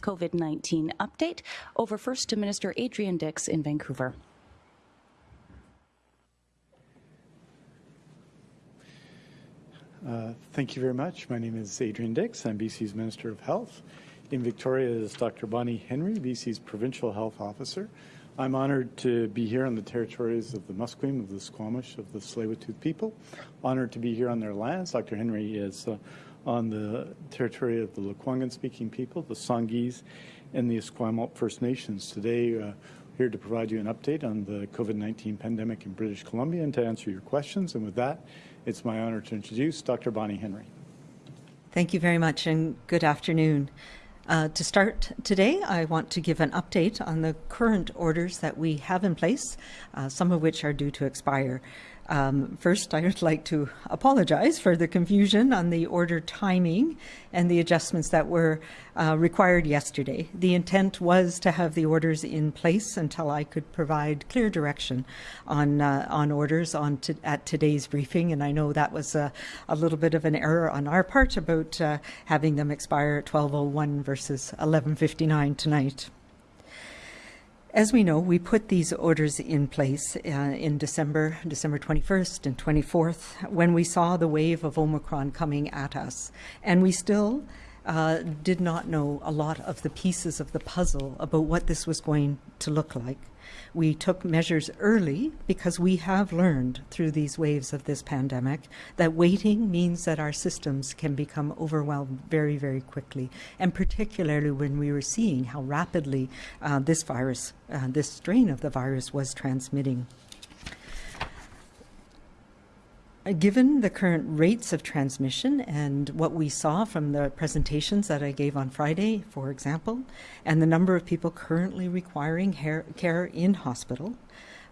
COVID 19 update. Over first to Minister Adrian Dix in Vancouver. Uh, thank you very much. My name is Adrian Dix. I'm BC's Minister of Health. In Victoria is Dr. Bonnie Henry, BC's Provincial Health Officer. I'm honored to be here on the territories of the Musqueam, of the Squamish, of the Tsleil-Waututh people. Honored to be here on their lands. Dr. Henry is uh, on the territory of the Lekwungen-speaking people, the Songhees, and the Esquimalt First Nations. Today, uh, here to provide you an update on the COVID-19 pandemic in British Columbia and to answer your questions. And with that, it's my honor to introduce Dr. Bonnie Henry. Thank you very much and good afternoon. Uh, to start today, I want to give an update on the current orders that we have in place, uh, some of which are due to expire. Um, first, I would like to apologize for the confusion on the order timing and the adjustments that were uh, required yesterday. The intent was to have the orders in place until I could provide clear direction on uh, on orders on to, at today's briefing, and I know that was a, a little bit of an error on our part about uh, having them expire at 12:01 versus 11:59 tonight. As we know, we put these orders in place uh, in December, December 21st and 24th, when we saw the wave of Omicron coming at us. And we still uh, did not know a lot of the pieces of the puzzle about what this was going to look like. We took measures early because we have learned through these waves of this pandemic that waiting means that our systems can become overwhelmed very, very quickly, and particularly when we were seeing how rapidly uh, this virus, uh, this strain of the virus was transmitting. Uh, given the current rates of transmission and what we saw from the presentations that I gave on Friday, for example, and the number of people currently requiring care in hospital,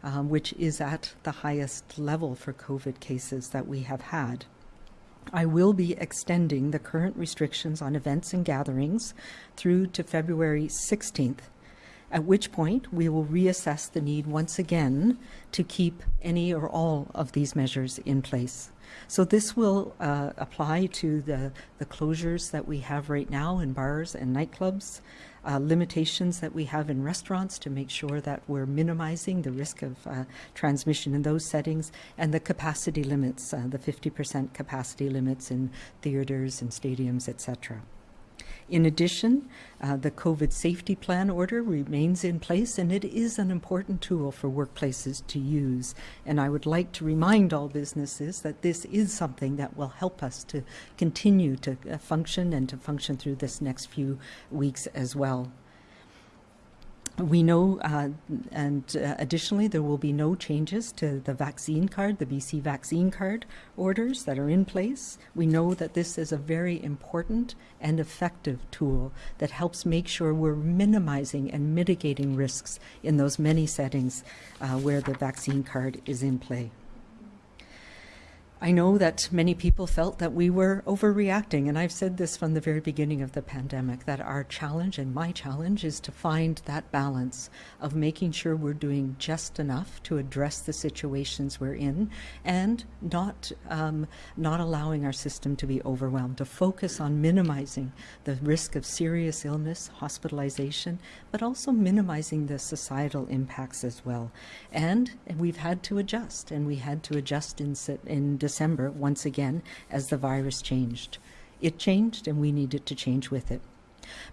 um, which is at the highest level for COVID cases that we have had. I will be extending the current restrictions on events and gatherings through to February 16th at which point we will reassess the need once again to keep any or all of these measures in place. So this will uh, apply to the, the closures that we have right now in bars and nightclubs, uh, limitations that we have in restaurants to make sure that we're minimizing the risk of uh, transmission in those settings, and the capacity limits, uh, the 50% capacity limits in theaters and stadiums, etc. In addition, uh, the COVID safety plan order remains in place and it is an important tool for workplaces to use. And I would like to remind all businesses that this is something that will help us to continue to uh, function and to function through this next few weeks as well. We know, uh, and uh, additionally, there will be no changes to the vaccine card, the BC vaccine card orders that are in place. We know that this is a very important and effective tool that helps make sure we're minimizing and mitigating risks in those many settings uh, where the vaccine card is in play. I know that many people felt that we were overreacting, and I've said this from the very beginning of the pandemic that our challenge and my challenge is to find that balance of making sure we're doing just enough to address the situations we're in and not, um, not allowing our system to be overwhelmed, to focus on minimizing the risk of serious illness, hospitalization, but also minimizing the societal impacts as well. And, we've had to adjust, and we had to adjust in, in December once again as the virus changed. It changed and we needed to change with it.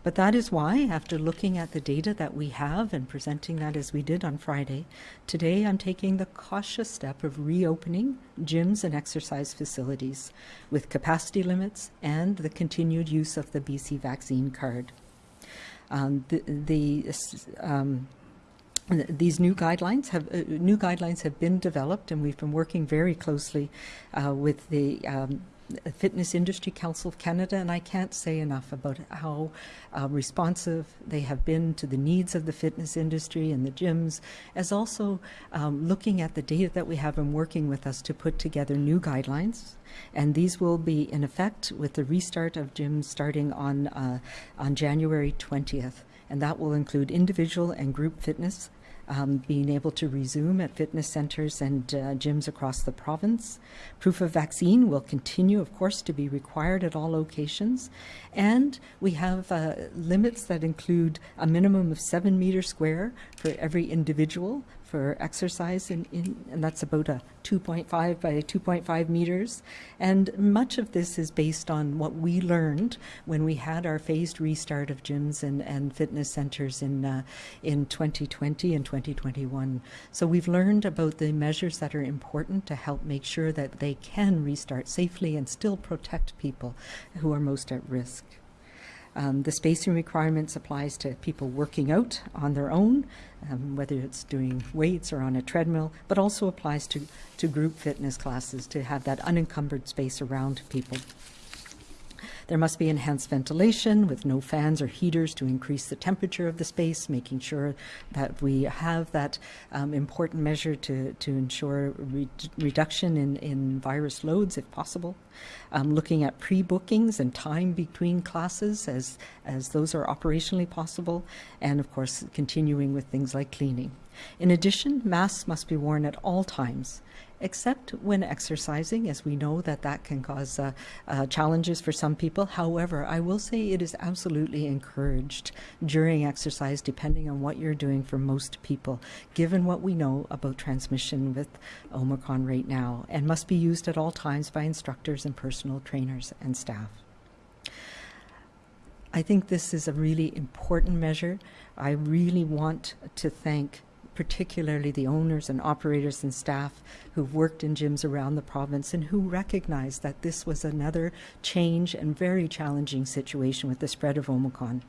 But that is why, after looking at the data that we have and presenting that as we did on Friday, today I'm taking the cautious step of reopening gyms and exercise facilities with capacity limits and the continued use of the BC vaccine card. Um, the, the um, these new guidelines have uh, new guidelines have been developed, and we've been working very closely uh, with the um, Fitness Industry Council of Canada, and I can't say enough about how uh, responsive they have been to the needs of the fitness industry and the gyms, as also um, looking at the data that we have and working with us to put together new guidelines. And these will be in effect with the restart of gyms starting on uh, on January 20th, and that will include individual and group fitness um, being able to resume at fitness centers and uh, gyms across the province. Proof of vaccine will continue, of course, to be required at all locations. And we have uh, limits that include a minimum of seven meters square for every individual for exercise, in, in, and that's about a 2.5 by 2.5 meters. And much of this is based on what we learned when we had our phased restart of gyms and, and fitness centers in, uh, in 2020 and 2021. So we've learned about the measures that are important to help make sure that they can restart safely and still protect people who are most at risk. Um, the spacing requirements applies to people working out on their own, um, whether it's doing weights or on a treadmill, but also applies to, to group fitness classes to have that unencumbered space around people. There must be enhanced ventilation with no fans or heaters to increase the temperature of the space, making sure that we have that um, important measure to, to ensure re reduction in, in virus loads if possible. Um, looking at pre-bookings and time between classes as, as those are operationally possible, and of course continuing with things like cleaning. In addition, masks must be worn at all times except when exercising, as we know that that can cause uh, uh, challenges for some people. However, I will say it is absolutely encouraged during exercise, depending on what you're doing for most people, given what we know about transmission with Omicron right now, and must be used at all times by instructors and personal trainers and staff. I think this is a really important measure. I really want to thank particularly the owners and operators and staff who've worked in gyms around the province and who recognized that this was another change and very challenging situation with the spread of Omicron.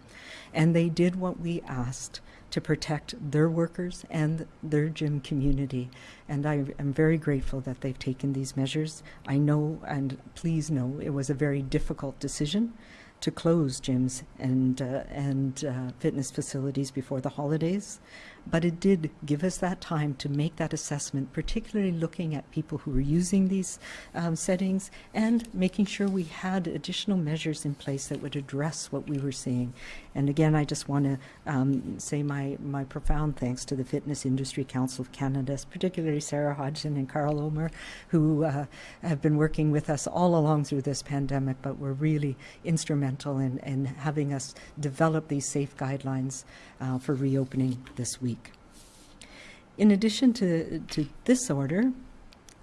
And they did what we asked to protect their workers and their gym community. And I am very grateful that they've taken these measures. I know, and please know, it was a very difficult decision to close gyms and uh, and uh, fitness facilities before the holidays, but it did give us that time to make that assessment, particularly looking at people who were using these um, settings and making sure we had additional measures in place that would address what we were seeing. And again, I just want to um, say my my profound thanks to the Fitness Industry Council of Canada, particularly Sarah Hodgson and Carl Omer, who uh, have been working with us all along through this pandemic, but were really instrumental in, in having us develop these safe guidelines uh, for reopening this week. In addition to, to this order,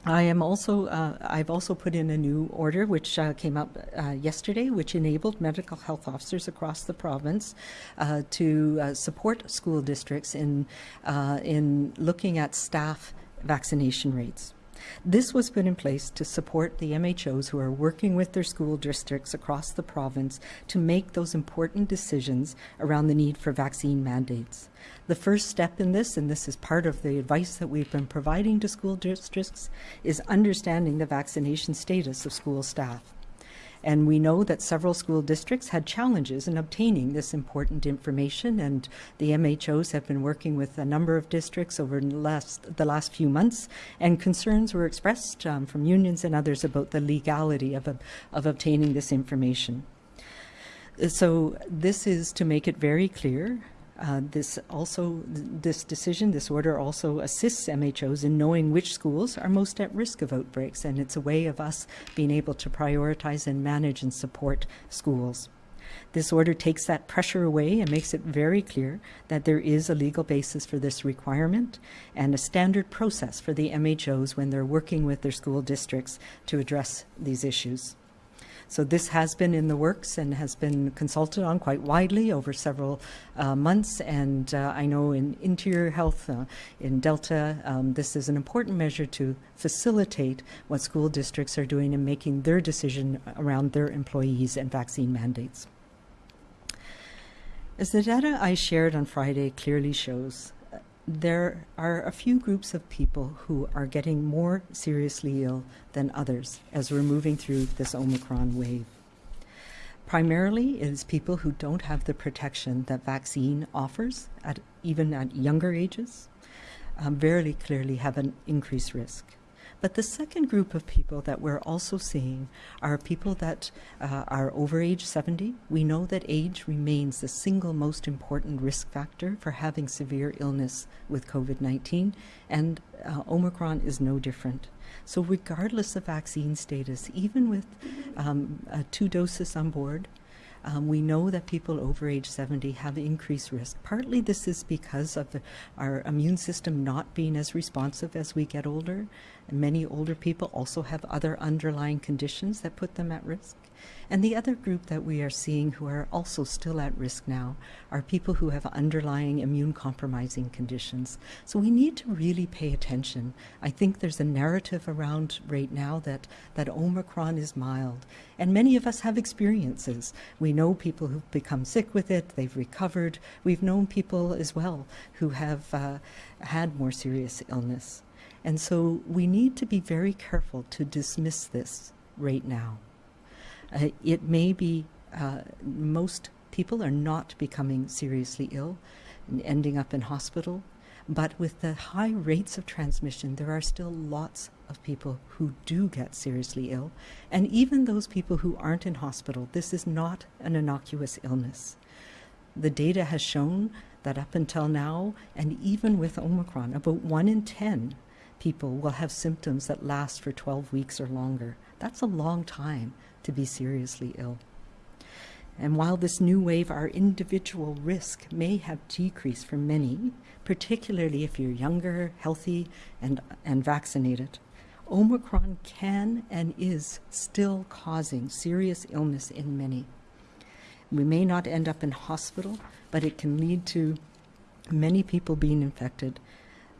I am also, uh, I've also put in a new order which uh, came up uh, yesterday, which enabled medical health officers across the province uh, to uh, support school districts in, uh, in looking at staff vaccination rates. This was put in place to support the MHOs who are working with their school districts across the province to make those important decisions around the need for vaccine mandates. The first step in this, and this is part of the advice that we've been providing to school districts, is understanding the vaccination status of school staff. And we know that several school districts had challenges in obtaining this important information, and the MHOs have been working with a number of districts over the last, the last few months, and concerns were expressed um, from unions and others about the legality of, of obtaining this information. So this is to make it very clear uh, this also, this decision, this order also assists MHOs in knowing which schools are most at risk of outbreaks, and it's a way of us being able to prioritize and manage and support schools. This order takes that pressure away and makes it very clear that there is a legal basis for this requirement and a standard process for the MHOs when they're working with their school districts to address these issues. So this has been in the works and has been consulted on quite widely over several uh, months. And uh, I know in interior health, uh, in Delta, um, this is an important measure to facilitate what school districts are doing in making their decision around their employees and vaccine mandates. As the data I shared on Friday clearly shows, there are a few groups of people who are getting more seriously ill than others as we're moving through this Omicron wave. Primarily, it is people who don't have the protection that vaccine offers, at, even at younger ages, um, very clearly have an increased risk. But the second group of people that we're also seeing are people that uh, are over age 70. We know that age remains the single most important risk factor for having severe illness with COVID 19, and uh, Omicron is no different. So, regardless of vaccine status, even with um, uh, two doses on board, um, we know that people over age 70 have increased risk. Partly this is because of the, our immune system not being as responsive as we get older. And many older people also have other underlying conditions that put them at risk. And the other group that we are seeing who are also still at risk now are people who have underlying immune compromising conditions. So we need to really pay attention. I think there's a narrative around right now that, that Omicron is mild. And many of us have experiences. We know people who've become sick with it, they've recovered. We've known people as well who have uh, had more serious illness. And so we need to be very careful to dismiss this right now. Uh, it may be uh, most people are not becoming seriously ill and ending up in hospital, but with the high rates of transmission, there are still lots of people who do get seriously ill. And even those people who aren't in hospital, this is not an innocuous illness. The data has shown that up until now, and even with Omicron, about one in 10 people will have symptoms that last for 12 weeks or longer. That's a long time to be seriously ill. And while this new wave, our individual risk may have decreased for many, particularly if you're younger, healthy, and, and vaccinated, Omicron can and is still causing serious illness in many. We may not end up in hospital, but it can lead to many people being infected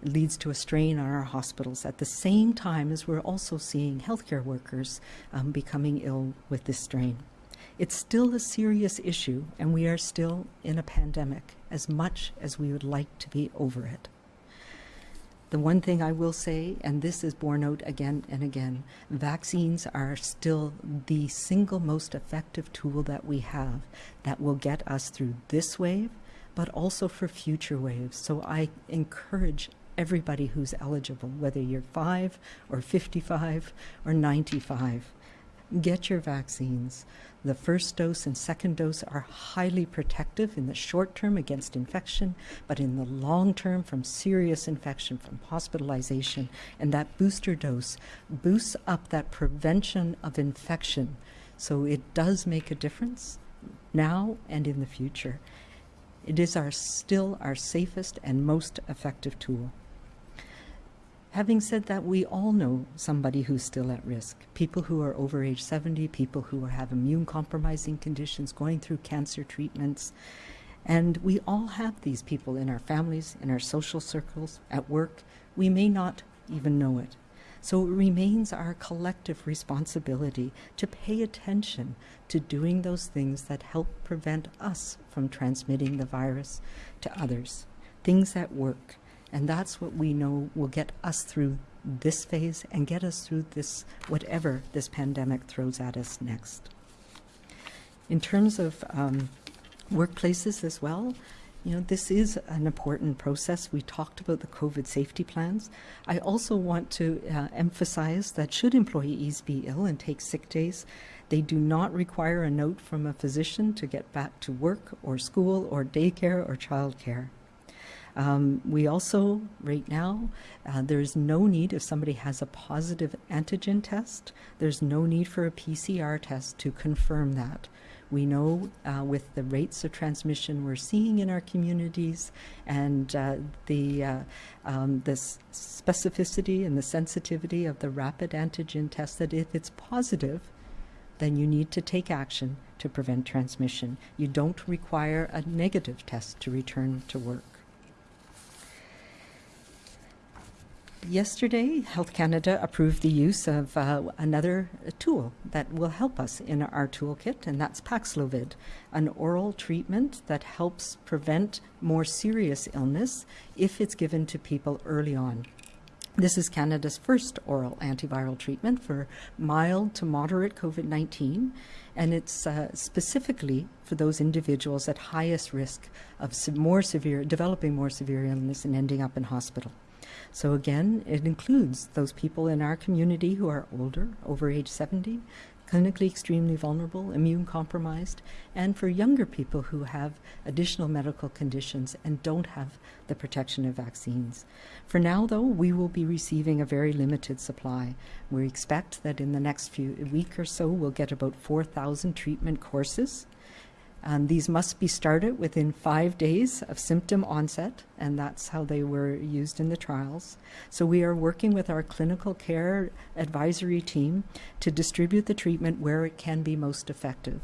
leads to a strain on our hospitals at the same time as we're also seeing healthcare workers um, becoming ill with this strain. It's still a serious issue, and we are still in a pandemic as much as we would like to be over it. The one thing I will say, and this is borne out again and again, vaccines are still the single most effective tool that we have that will get us through this wave, but also for future waves. So I encourage everybody who's eligible, whether you're 5 or 55 or 95. Get your vaccines. The first dose and second dose are highly protective in the short term against infection, but in the long term from serious infection, from hospitalization. And that booster dose boosts up that prevention of infection. So it does make a difference now and in the future. It is our still our safest and most effective tool. Having said that, we all know somebody who's still at risk. People who are over age 70, people who have immune compromising conditions, going through cancer treatments. And we all have these people in our families, in our social circles, at work. We may not even know it. So it remains our collective responsibility to pay attention to doing those things that help prevent us from transmitting the virus to others. Things that work and that's what we know will get us through this phase and get us through this, whatever this pandemic throws at us next. In terms of um, workplaces as well, you know, this is an important process. We talked about the COVID safety plans. I also want to uh, emphasize that should employees be ill and take sick days, they do not require a note from a physician to get back to work or school or daycare or childcare. Um, we also, right now, uh, there's no need if somebody has a positive antigen test, there's no need for a PCR test to confirm that. We know uh, with the rates of transmission we're seeing in our communities and uh, the, uh, um, the specificity and the sensitivity of the rapid antigen test that if it's positive, then you need to take action to prevent transmission. You don't require a negative test to return to work. Yesterday, Health Canada approved the use of uh, another tool that will help us in our toolkit, and that's Paxlovid, an oral treatment that helps prevent more serious illness if it's given to people early on. This is Canada's first oral antiviral treatment for mild to moderate COVID 19, and it's uh, specifically for those individuals at highest risk of more severe, developing more severe illness and ending up in hospital. So, again, it includes those people in our community who are older, over age 70, clinically extremely vulnerable, immune compromised, and for younger people who have additional medical conditions and don't have the protection of vaccines. For now, though, we will be receiving a very limited supply. We expect that in the next few week or so, we'll get about 4,000 treatment courses. Um, these must be started within five days of symptom onset, and that's how they were used in the trials. So, we are working with our clinical care advisory team to distribute the treatment where it can be most effective.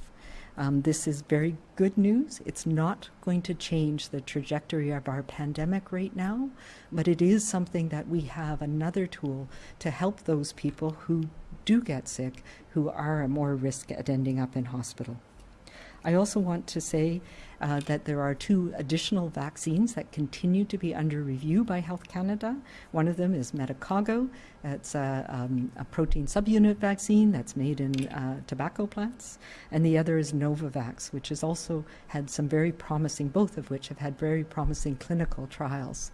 Um, this is very good news. It's not going to change the trajectory of our pandemic right now, but it is something that we have another tool to help those people who do get sick, who are at more risk at ending up in hospital. I also want to say uh, that there are two additional vaccines that continue to be under review by Health Canada. One of them is Medicago. It's a, um, a protein subunit vaccine that's made in uh, tobacco plants. And the other is Novavax, which has also had some very promising, both of which have had very promising clinical trials.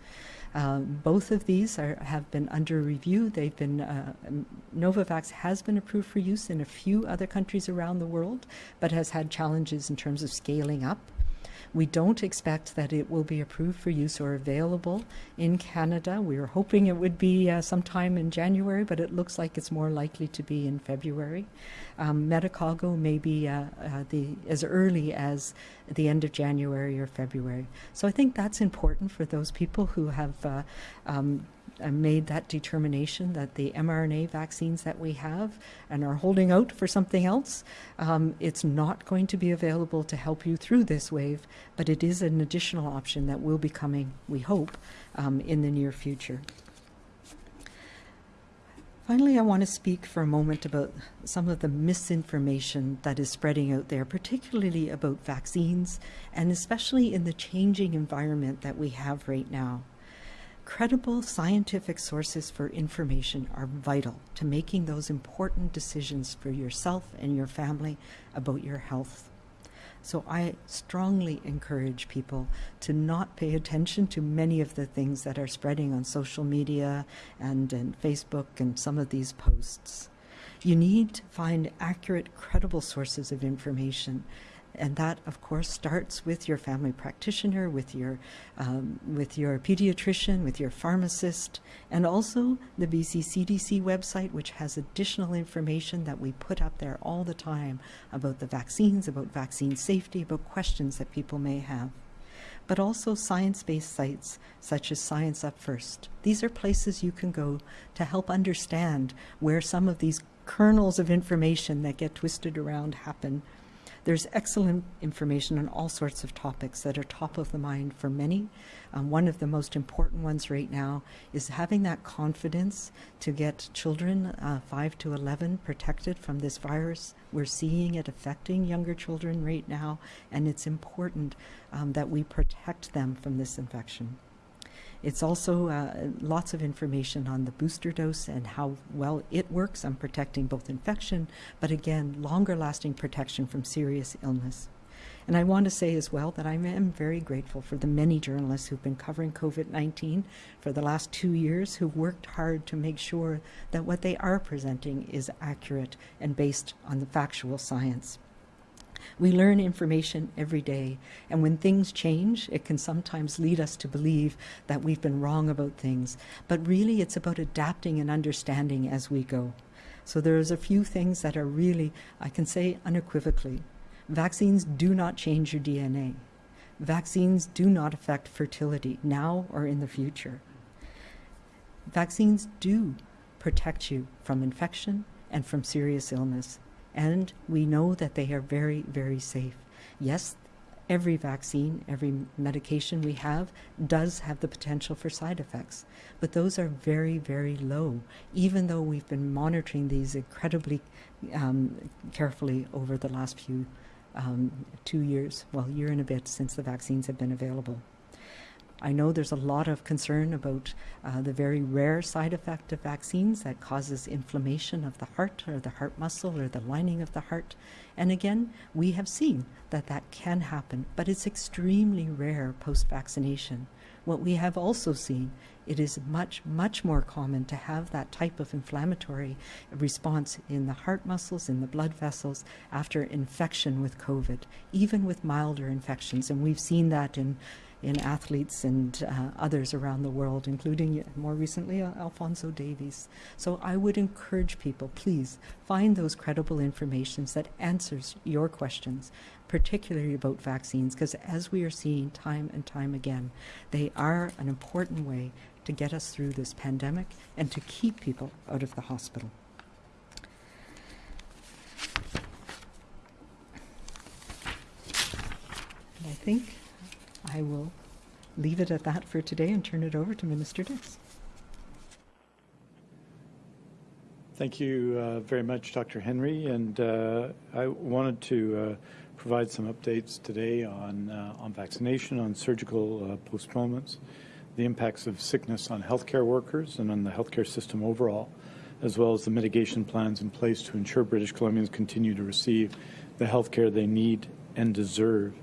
Um, both of these are, have been under review. They've been uh, Novavax has been approved for use in a few other countries around the world, but has had challenges in terms of scaling up. We don't expect that it will be approved for use or available in Canada. We were hoping it would be uh, sometime in January, but it looks like it's more likely to be in February. Um, may be uh, uh, the, as early as the end of January or February. So I think that's important for those people who have uh, um, made that determination that the mRNA vaccines that we have and are holding out for something else, um, it's not going to be available to help you through this wave, but it is an additional option that will be coming, we hope, um, in the near future. Finally, I want to speak for a moment about some of the misinformation that is spreading out there, particularly about vaccines, and especially in the changing environment that we have right now. Credible scientific sources for information are vital to making those important decisions for yourself and your family about your health. So I strongly encourage people to not pay attention to many of the things that are spreading on social media and, and Facebook and some of these posts. You need to find accurate, credible sources of information and that of course starts with your family practitioner with your um, with your pediatrician with your pharmacist and also the BC CDC website which has additional information that we put up there all the time about the vaccines about vaccine safety about questions that people may have but also science-based sites such as Science Up First. These are places you can go to help understand where some of these kernels of information that get twisted around happen there's excellent information on all sorts of topics that are top of the mind for many. Um, one of the most important ones right now is having that confidence to get children uh, 5 to 11 protected from this virus. We're seeing it affecting younger children right now, and it's important um, that we protect them from this infection. It's also uh, lots of information on the booster dose and how well it works on protecting both infection, but again, longer lasting protection from serious illness. And I want to say as well that I am very grateful for the many journalists who've been covering COVID 19 for the last two years who've worked hard to make sure that what they are presenting is accurate and based on the factual science. We learn information every day, and when things change, it can sometimes lead us to believe that we've been wrong about things. But really, it's about adapting and understanding as we go. So there's a few things that are really, I can say unequivocally, vaccines do not change your DNA. Vaccines do not affect fertility now or in the future. Vaccines do protect you from infection and from serious illness and we know that they are very, very safe. Yes, every vaccine, every medication we have does have the potential for side effects, but those are very, very low, even though we've been monitoring these incredibly um, carefully over the last few um, two years, well, year and a bit since the vaccines have been available. I know there's a lot of concern about uh, the very rare side effect of vaccines that causes inflammation of the heart or the heart muscle or the lining of the heart. And again, we have seen that that can happen, but it's extremely rare post vaccination. What we have also seen, it is much, much more common to have that type of inflammatory response in the heart muscles, in the blood vessels after infection with COVID, even with milder infections. And we've seen that in in athletes and uh, others around the world, including more recently uh, Alphonso Davies. So I would encourage people, please find those credible informations that answers your questions, particularly about vaccines, because as we are seeing time and time again, they are an important way to get us through this pandemic and to keep people out of the hospital. I think I will leave it at that for today and turn it over to Minister Dix. Thank you uh, very much, Dr. Henry. And uh, I wanted to uh, provide some updates today on, uh, on vaccination, on surgical uh, postponements, the impacts of sickness on healthcare workers and on the healthcare system overall, as well as the mitigation plans in place to ensure British Columbians continue to receive the healthcare they need and deserve.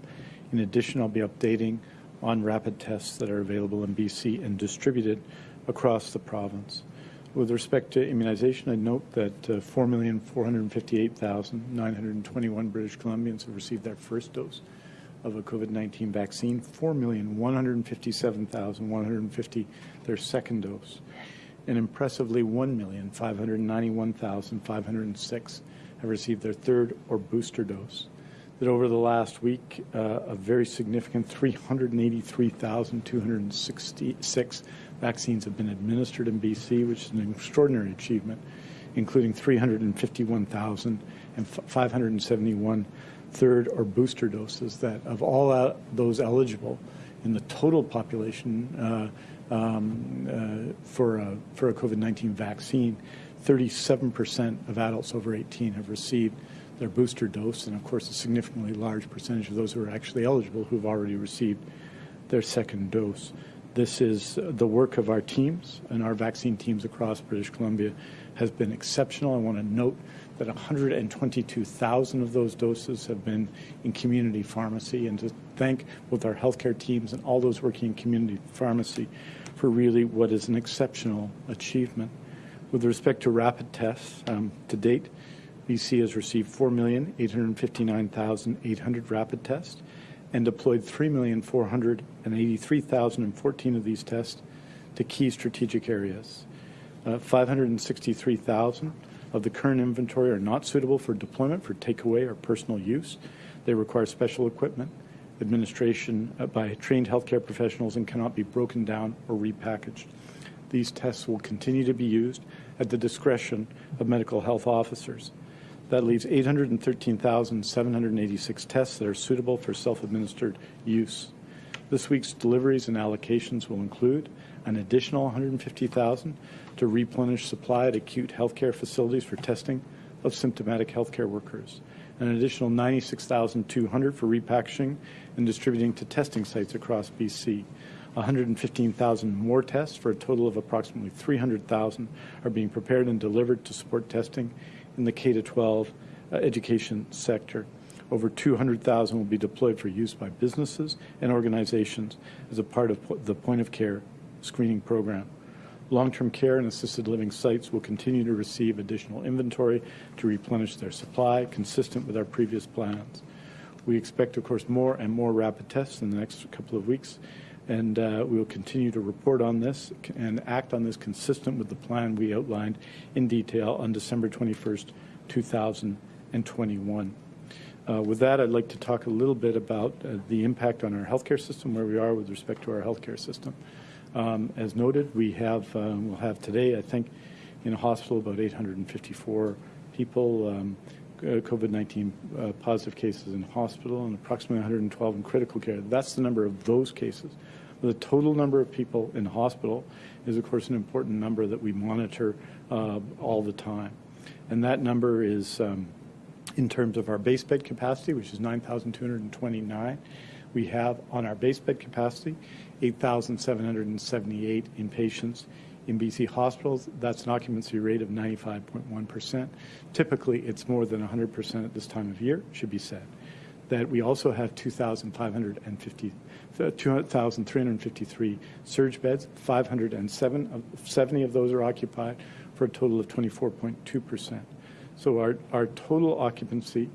In addition, I'll be updating on rapid tests that are available in BC and distributed across the province. With respect to immunization, I note that uh, 4,458,921 British Columbians have received their first dose of a COVID-19 vaccine, 4,157,150 their second dose, and impressively 1,591,506 have received their third or booster dose that over the last week, uh, a very significant 383,266 vaccines have been administered in BC, which is an extraordinary achievement, including 351,571 third or booster doses that of all uh, those eligible in the total population uh, um, uh, for a, for a COVID-19 vaccine, 37% of adults over 18 have received their booster dose, and of course, a significantly large percentage of those who are actually eligible who've already received their second dose. This is the work of our teams and our vaccine teams across British Columbia has been exceptional. I want to note that 122,000 of those doses have been in community pharmacy, and to thank both our healthcare teams and all those working in community pharmacy for really what is an exceptional achievement. With respect to rapid tests, um, to date, BC has received 4,859,800 rapid tests and deployed 3,483,014 of these tests to key strategic areas. Uh, 563,000 of the current inventory are not suitable for deployment for takeaway or personal use. They require special equipment, administration uh, by trained healthcare professionals, and cannot be broken down or repackaged. These tests will continue to be used at the discretion of medical health officers. That leaves 813,786 tests that are suitable for self-administered use. This week's deliveries and allocations will include an additional 150,000 to replenish supply at acute healthcare facilities for testing of symptomatic healthcare workers, an additional 96,200 for repackaging and distributing to testing sites across BC. 115,000 more tests for a total of approximately 300,000 are being prepared and delivered to support testing in the K-12 uh, education sector. Over 200,000 will be deployed for use by businesses and organizations as a part of the point-of-care screening program. Long-term care and assisted living sites will continue to receive additional inventory to replenish their supply, consistent with our previous plans. We expect, of course, more and more rapid tests in the next couple of weeks, and uh, we will continue to report on this and act on this consistent with the plan we outlined in detail on December 21st, 2021. Uh, with that, I'd like to talk a little bit about uh, the impact on our healthcare system, where we are with respect to our healthcare system. Um, as noted, we have um, we'll have today, I think, in a hospital about 854 people. Um, uh, COVID-19 uh, positive cases in hospital and approximately 112 in critical care. That's the number of those cases. The total number of people in hospital is, of course, an important number that we monitor uh, all the time. And that number is, um, in terms of our base bed capacity, which is 9,229, we have on our base bed capacity 8,778 inpatients In BC hospitals, that's an occupancy rate of 95.1%. Typically, it's more than 100% at this time of year, should be said. That we also have 2,550 uh, 2,353 surge beds, 507 70 of those are occupied for a total of 24.2%. So our, our total occupancy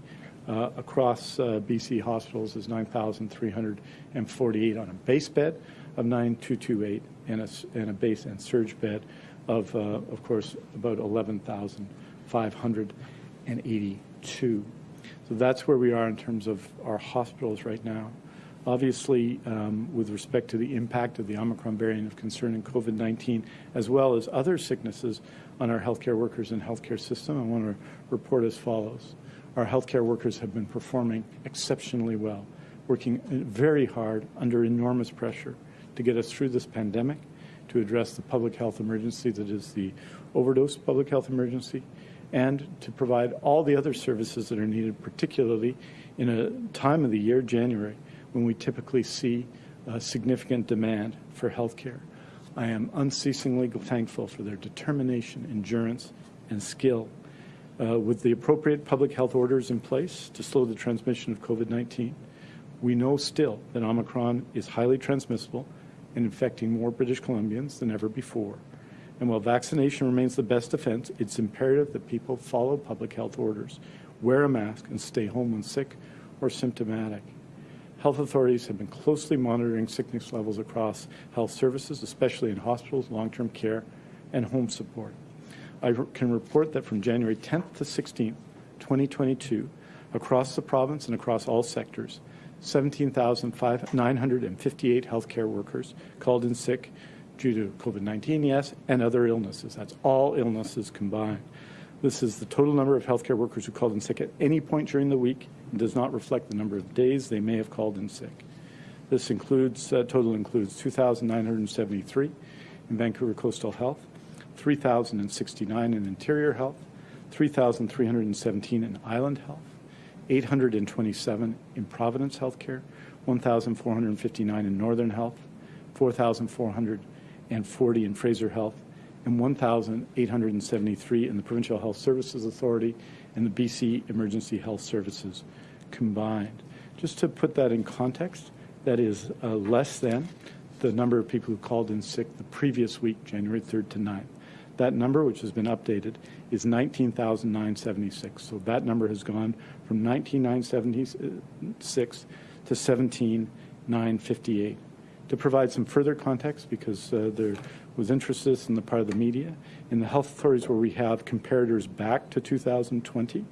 uh, across uh, BC hospitals is 9,348 on a base bed of 9,228 and a, and a base and surge bed of, uh, of course, about 11,582. So that's where we are in terms of our hospitals right now. Obviously, um, with respect to the impact of the Omicron variant of concern in COVID-19, as well as other sicknesses on our healthcare workers and healthcare system, I want to report as follows. Our healthcare workers have been performing exceptionally well, working very hard under enormous pressure to get us through this pandemic, to address the public health emergency that is the overdose public health emergency, and to provide all the other services that are needed, particularly in a time of the year, January, when we typically see uh, significant demand for health care. I am unceasingly thankful for their determination, endurance, and skill. Uh, with the appropriate public health orders in place to slow the transmission of COVID 19, we know still that Omicron is highly transmissible and infecting more British Columbians than ever before. And while vaccination remains the best defense, it's imperative that people follow public health orders, wear a mask, and stay home when sick or symptomatic. Health authorities have been closely monitoring sickness levels across health services, especially in hospitals, long-term care, and home support. I can report that from January 10th to 16th, 2022, across the province and across all sectors, 17,958 healthcare workers called in sick due to COVID-19, yes, and other illnesses. That's all illnesses combined. This is the total number of healthcare workers who called in sick at any point during the week and does not reflect the number of days they may have called in sick. This includes, uh, total includes 2,973 in Vancouver Coastal Health, 3,069 in Interior Health, 3,317 in Island Health, 827 in Providence Healthcare, 1,459 in Northern Health, 4,440 in Fraser Health, and 1,873 in the Provincial Health Services Authority and the BC Emergency Health Services combined. Just to put that in context, that is uh, less than the number of people who called in sick the previous week, January 3rd to 9th. That number, which has been updated, is 19,976. So that number has gone from 19,976 to 17,958. To provide some further context, because uh, there was interested in the part of the media. In the health authorities where we have comparators back to 2020,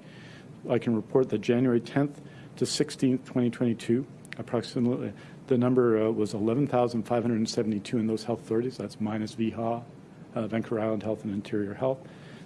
I can report that January 10th to 16th, 2022, approximately the number uh, was 11,572 in those health authorities. That's minus VHA, uh, Vancouver Island Health and Interior Health.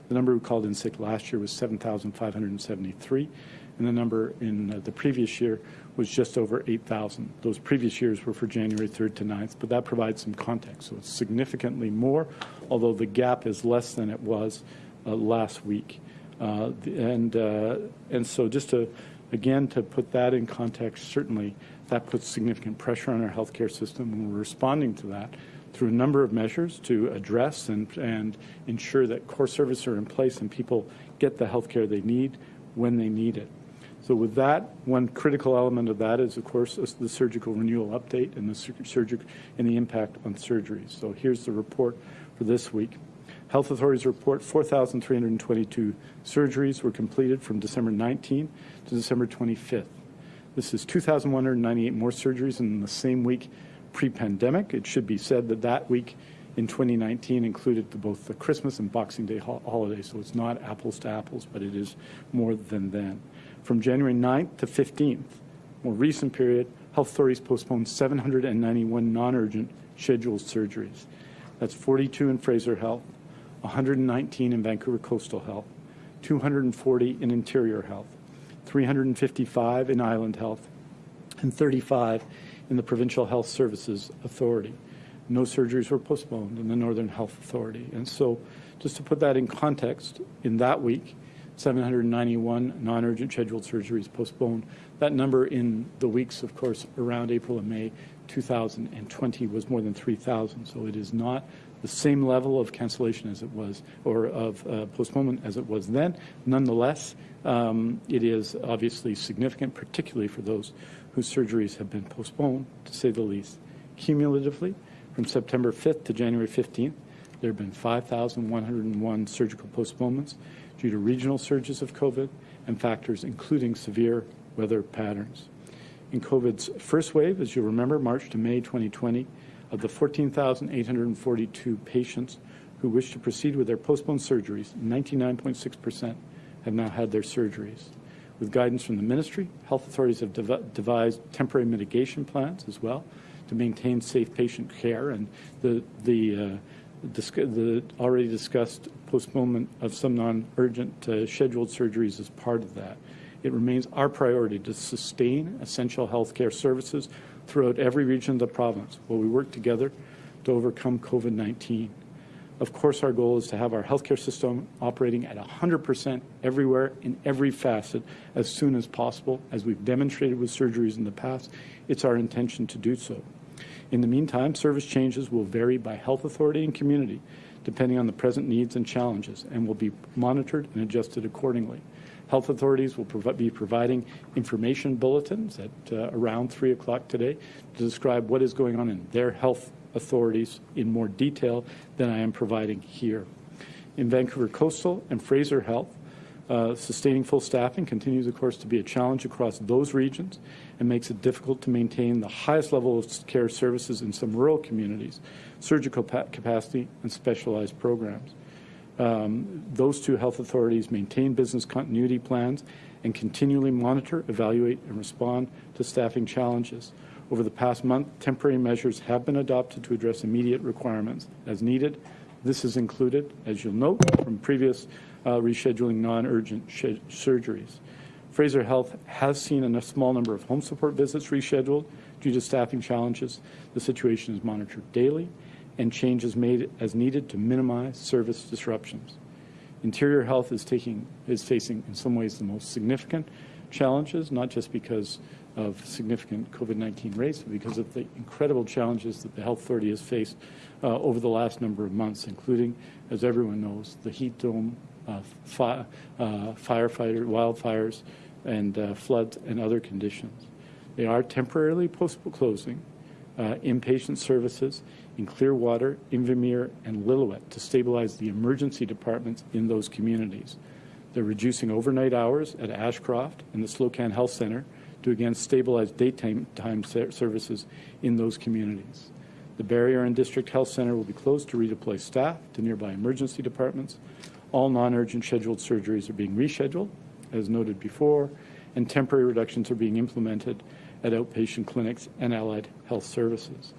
The number who called in sick last year was 7,573, and the number in uh, the previous year was just over 8,000. Those previous years were for January 3rd to 9th, but that provides some context. So it's significantly more, although the gap is less than it was uh, last week. Uh, and, uh, and so just to, again, to put that in context, certainly that puts significant pressure on our healthcare system, and we're responding to that through a number of measures to address and, and ensure that core services are in place and people get the healthcare they need when they need it. So with that, one critical element of that is, of course, the surgical renewal update and the and the impact on surgeries. So here's the report for this week. Health authorities report 4,322 surgeries were completed from December 19 to December 25th. This is 2,198 more surgeries in the same week pre-pandemic. It should be said that that week in 2019 included the, both the Christmas and Boxing Day ho holidays, so it's not apples to apples, but it is more than then. From January 9th to 15th, more recent period, health authorities postponed 791 non-urgent scheduled surgeries. That's 42 in Fraser Health, 119 in Vancouver Coastal Health, 240 in Interior Health, 355 in Island Health, and 35 in the Provincial Health Services Authority. No surgeries were postponed in the Northern Health Authority. And so, just to put that in context, in that week, 791 non-urgent scheduled surgeries postponed. That number in the weeks, of course, around April and May 2020 was more than 3,000. So it is not the same level of cancellation as it was, or of uh, postponement as it was then. Nonetheless, um, it is obviously significant, particularly for those whose surgeries have been postponed, to say the least. Cumulatively, from September 5th to January 15th, there have been 5,101 surgical postponements due to regional surges of COVID and factors including severe weather patterns. In COVID's first wave, as you'll remember, March to May 2020, of the 14,842 patients who wish to proceed with their postponed surgeries, 99.6% have now had their surgeries. With guidance from the ministry, health authorities have dev devised temporary mitigation plans as well to maintain safe patient care, and the the, uh, the already discussed postponement of some non-urgent uh, scheduled surgeries is part of that. It remains our priority to sustain essential healthcare services throughout every region of the province while we work together to overcome COVID-19. Of course, our goal is to have our healthcare system operating at 100% everywhere in every facet as soon as possible. As we've demonstrated with surgeries in the past, it's our intention to do so. In the meantime, service changes will vary by health authority and community, depending on the present needs and challenges, and will be monitored and adjusted accordingly. Health authorities will be providing information bulletins at uh, around 3 o'clock today to describe what is going on in their health authorities in more detail than I am providing here. In Vancouver Coastal and Fraser Health, uh, sustaining full staffing continues, of course, to be a challenge across those regions and makes it difficult to maintain the highest level of care services in some rural communities, surgical capacity, and specialized programs. Um, those two health authorities maintain business continuity plans and continually monitor, evaluate, and respond to staffing challenges. Over the past month, temporary measures have been adopted to address immediate requirements as needed. This is included, as you'll note, from previous uh, rescheduling non-urgent surgeries. Fraser Health has seen a small number of home support visits rescheduled due to staffing challenges. The situation is monitored daily and changes made as needed to minimize service disruptions. Interior Health is, taking, is facing, in some ways, the most significant challenges, not just because of significant COVID-19 rates, but because of the incredible challenges that the health authority has faced uh, over the last number of months, including, as everyone knows, the heat dome, fi uh, firefighter, wildfires, and uh, floods and other conditions. They are temporarily closing uh, inpatient services in Clearwater, Invermere, and Lillooet to stabilize the emergency departments in those communities. They're reducing overnight hours at Ashcroft and the Slocan Health Center to again stabilize daytime time services in those communities. The Barriere and District Health Center will be closed to redeploy staff to nearby emergency departments. All non-urgent scheduled surgeries are being rescheduled, as noted before, and temporary reductions are being implemented at outpatient clinics and allied health services.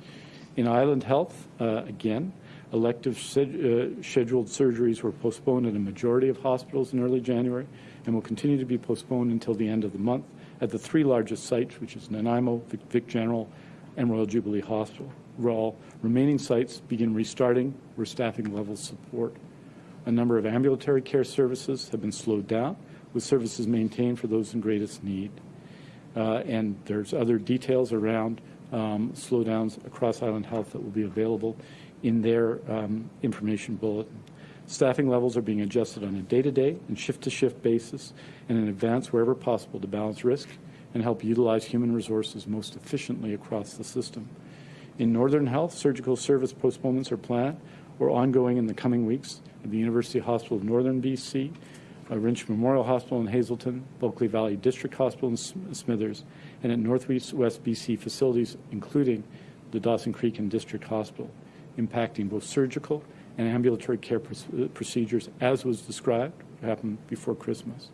In Island Health, uh, again, elective uh, scheduled surgeries were postponed in a majority of hospitals in early January and will continue to be postponed until the end of the month at the three largest sites, which is Nanaimo, Vic, Vic General, and Royal Jubilee Hospital. All remaining sites begin restarting where staffing levels support. A number of ambulatory care services have been slowed down, with services maintained for those in greatest need. Uh, and there's other details around um, slowdowns across Island Health that will be available in their um, information bulletin. Staffing levels are being adjusted on a day-to-day and shift-to-shift basis and in advance wherever possible to balance risk and help utilize human resources most efficiently across the system. In Northern Health, surgical service postponements are planned or ongoing in the coming weeks the University Hospital of Northern BC, uh, Wrinch Memorial Hospital in Hazelton, Bulkley Valley District Hospital in Smithers, and at Northwest West BC facilities, including the Dawson Creek and District Hospital, impacting both surgical and ambulatory care uh, procedures, as was described, happened before Christmas.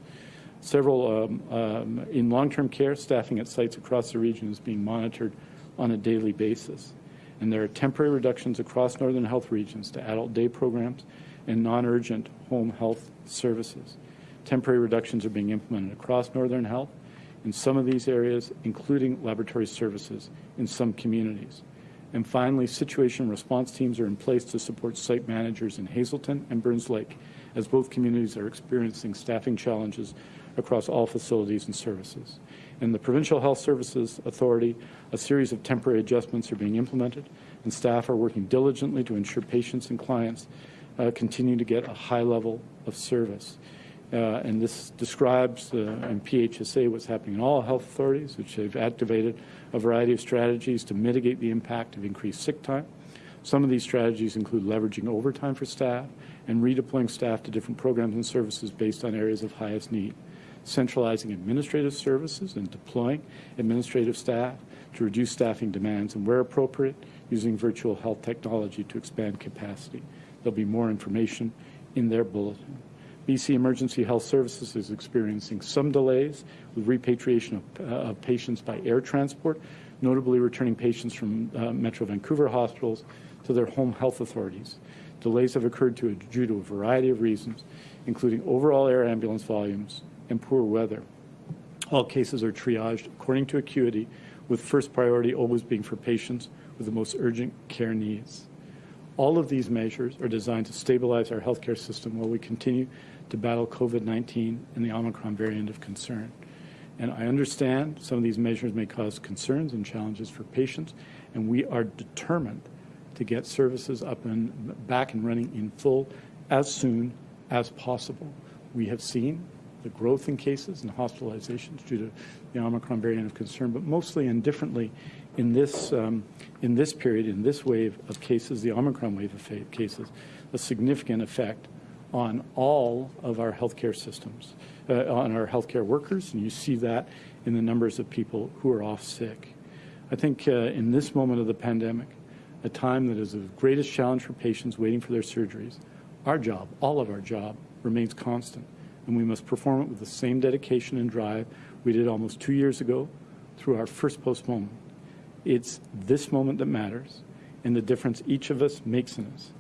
Several um, um, in long-term care, staffing at sites across the region is being monitored on a daily basis. And there are temporary reductions across northern health regions to adult day programs and non-urgent home health services. Temporary reductions are being implemented across northern health in some of these areas, including laboratory services in some communities. And finally, situation response teams are in place to support site managers in Hazelton and Burns Lake, as both communities are experiencing staffing challenges across all facilities and services. In the Provincial Health Services Authority, a series of temporary adjustments are being implemented, and staff are working diligently to ensure patients and clients uh, continue to get a high level of service. Uh, and this describes uh, in PHSA what's happening in all health authorities, which have activated a variety of strategies to mitigate the impact of increased sick time. Some of these strategies include leveraging overtime for staff and redeploying staff to different programs and services based on areas of highest need, centralizing administrative services and deploying administrative staff to reduce staffing demands, and where appropriate, using virtual health technology to expand capacity. There'll be more information in their bulletin. BC Emergency Health Services is experiencing some delays with repatriation of, uh, of patients by air transport, notably returning patients from uh, Metro Vancouver hospitals to their home health authorities. Delays have occurred to, due to a variety of reasons, including overall air ambulance volumes and poor weather. All cases are triaged according to acuity, with first priority always being for patients with the most urgent care needs. All of these measures are designed to stabilize our healthcare system while we continue to battle COVID-19 and the Omicron variant of concern. And I understand some of these measures may cause concerns and challenges for patients, and we are determined to get services up and back and running in full as soon as possible. We have seen the growth in cases and hospitalizations due to the Omicron variant of concern, but mostly and differently in this, um, in this period, in this wave of cases, the Omicron wave of cases, a significant effect on all of our healthcare systems, uh, on our healthcare workers, and you see that in the numbers of people who are off sick. I think uh, in this moment of the pandemic, a time that is the greatest challenge for patients waiting for their surgeries, our job, all of our job, remains constant, and we must perform it with the same dedication and drive we did almost two years ago through our first postponement. It's this moment that matters, and the difference each of us makes in us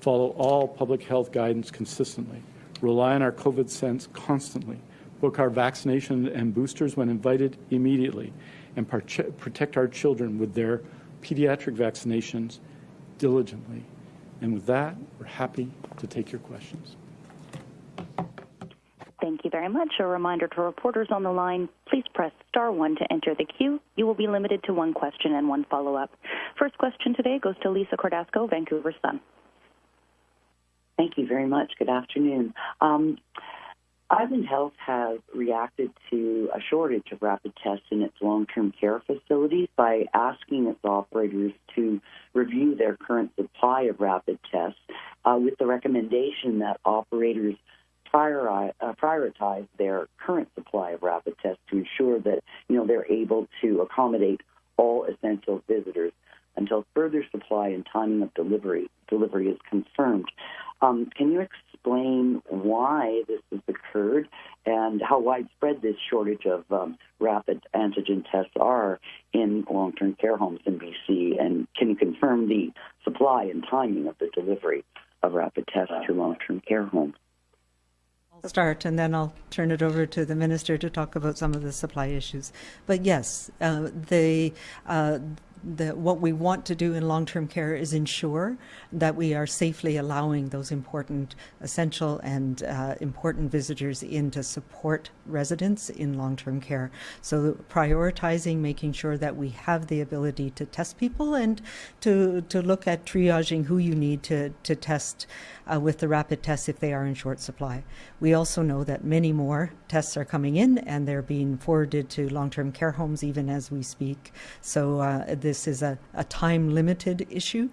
follow all public health guidance consistently, rely on our COVID sense constantly, book our vaccination and boosters when invited immediately, and protect our children with their pediatric vaccinations diligently. And with that, we're happy to take your questions. Thank you very much. A reminder to reporters on the line, please press star one to enter the queue. You will be limited to one question and one follow-up. First question today goes to Lisa Cordasco, Vancouver Sun. Thank you very much. Good afternoon. Um, Island Health has reacted to a shortage of rapid tests in its long term care facilities by asking its operators to review their current supply of rapid tests uh, with the recommendation that operators priori- uh, prioritize their current supply of rapid tests to ensure that you know they're able to accommodate all essential visitors until further supply and timing of delivery delivery is confirmed. Um, can you explain why this has occurred and how widespread this shortage of um, rapid antigen tests are in long-term care homes in BC? And can you confirm the supply and timing of the delivery of rapid tests to long-term care homes? I'll start and then I'll turn it over to the minister to talk about some of the supply issues. But yes, uh, the uh, the, what we want to do in long-term care is ensure that we are safely allowing those important, essential and uh, important visitors in to support residents in long-term care. So prioritizing making sure that we have the ability to test people and to, to look at triaging who you need to, to test uh, with the rapid tests if they are in short supply. We also know that many more tests are coming in and they're being forwarded to long-term care homes even as we speak. So uh, this is a, a time-limited issue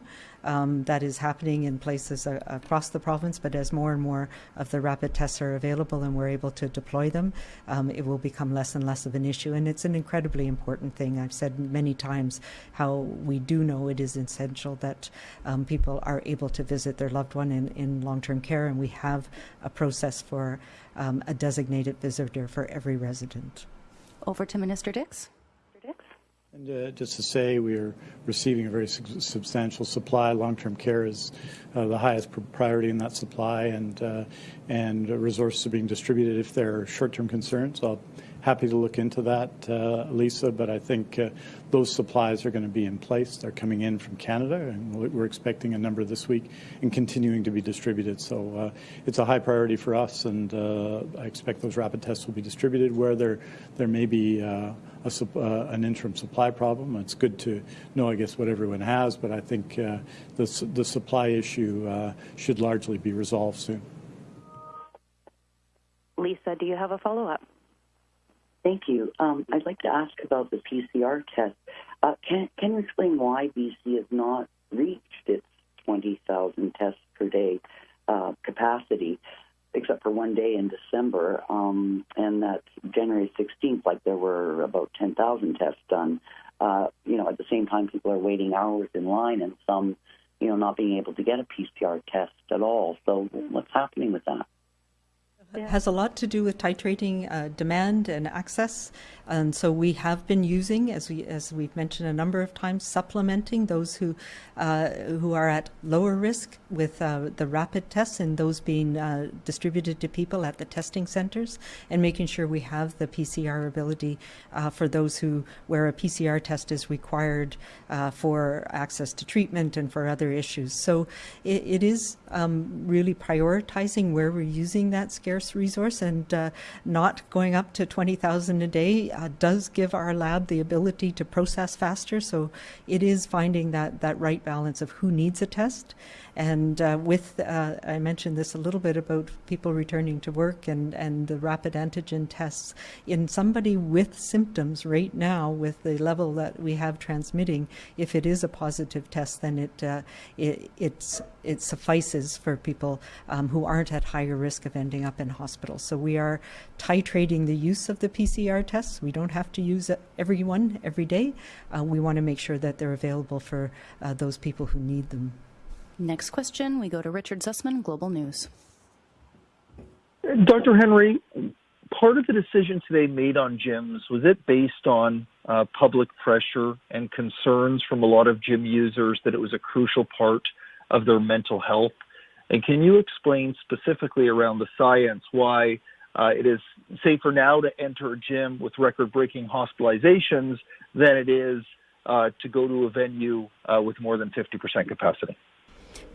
um, that is happening in places uh, across the province. But as more and more of the rapid tests are available and we're able to deploy them, um, it will become less and less of an issue. And it's an incredibly important thing. I've said many times how we do know it is essential that um, people are able to visit their loved one in, in long term care, and we have a process for um, a designated visitor for every resident. Over to Minister Dix. And uh, just to say, we are receiving a very su- substantial supply. Long-term care is uh, the highest priority in that supply, and uh, and resources are being distributed. If there are short-term concerns, I'll happy to look into that, uh, Lisa, but I think uh, those supplies are going to be in place. They're coming in from Canada, and we're expecting a number this week and continuing to be distributed. So uh, it's a high priority for us, and I expect those rapid tests will be distributed where there, there may be a, uh, an interim supply problem. It's good to know, I guess, what everyone has, but I think uh, the, the supply issue uh, should largely be resolved soon. Lisa, do you have a follow up? Thank you. Um, I'd like to ask about the PCR test. Uh, can, can you explain why BC has not reached its 20,000 tests per day uh, capacity? except for one day in December, um, and that's January 16th. Like there were about 10,000 tests done. Uh, you know, at the same time, people are waiting hours in line, and some, you know, not being able to get a PCR test at all. So, what's happening with that? It has a lot to do with titrating uh, demand and access. And so we have been using, as we as we've mentioned a number of times, supplementing those who uh, who are at lower risk with uh, the rapid tests and those being uh, distributed to people at the testing centres, and making sure we have the PCR ability uh, for those who where a PCR test is required uh, for access to treatment and for other issues. So it, it is um, really prioritizing where we're using that scarce resource and uh, not going up to twenty thousand a day uh, does give our lab the ability to process faster. So it is finding that, that right balance of who needs a test and uh, with, uh, I mentioned this a little bit about people returning to work and, and the rapid antigen tests. In somebody with symptoms right now, with the level that we have transmitting, if it is a positive test, then it, uh, it, it's, it suffices for people um, who aren't at higher risk of ending up in hospital. So we are titrating the use of the PCR tests. We don't have to use every one every day. Uh, we want to make sure that they're available for uh, those people who need them. Next question, we go to Richard Zussman, Global News. Dr. Henry, part of the decision today made on gyms, was it based on uh, public pressure and concerns from a lot of gym users that it was a crucial part of their mental health? And can you explain specifically around the science why uh, it is safer now to enter a gym with record breaking hospitalizations than it is uh, to go to a venue uh, with more than 50% capacity?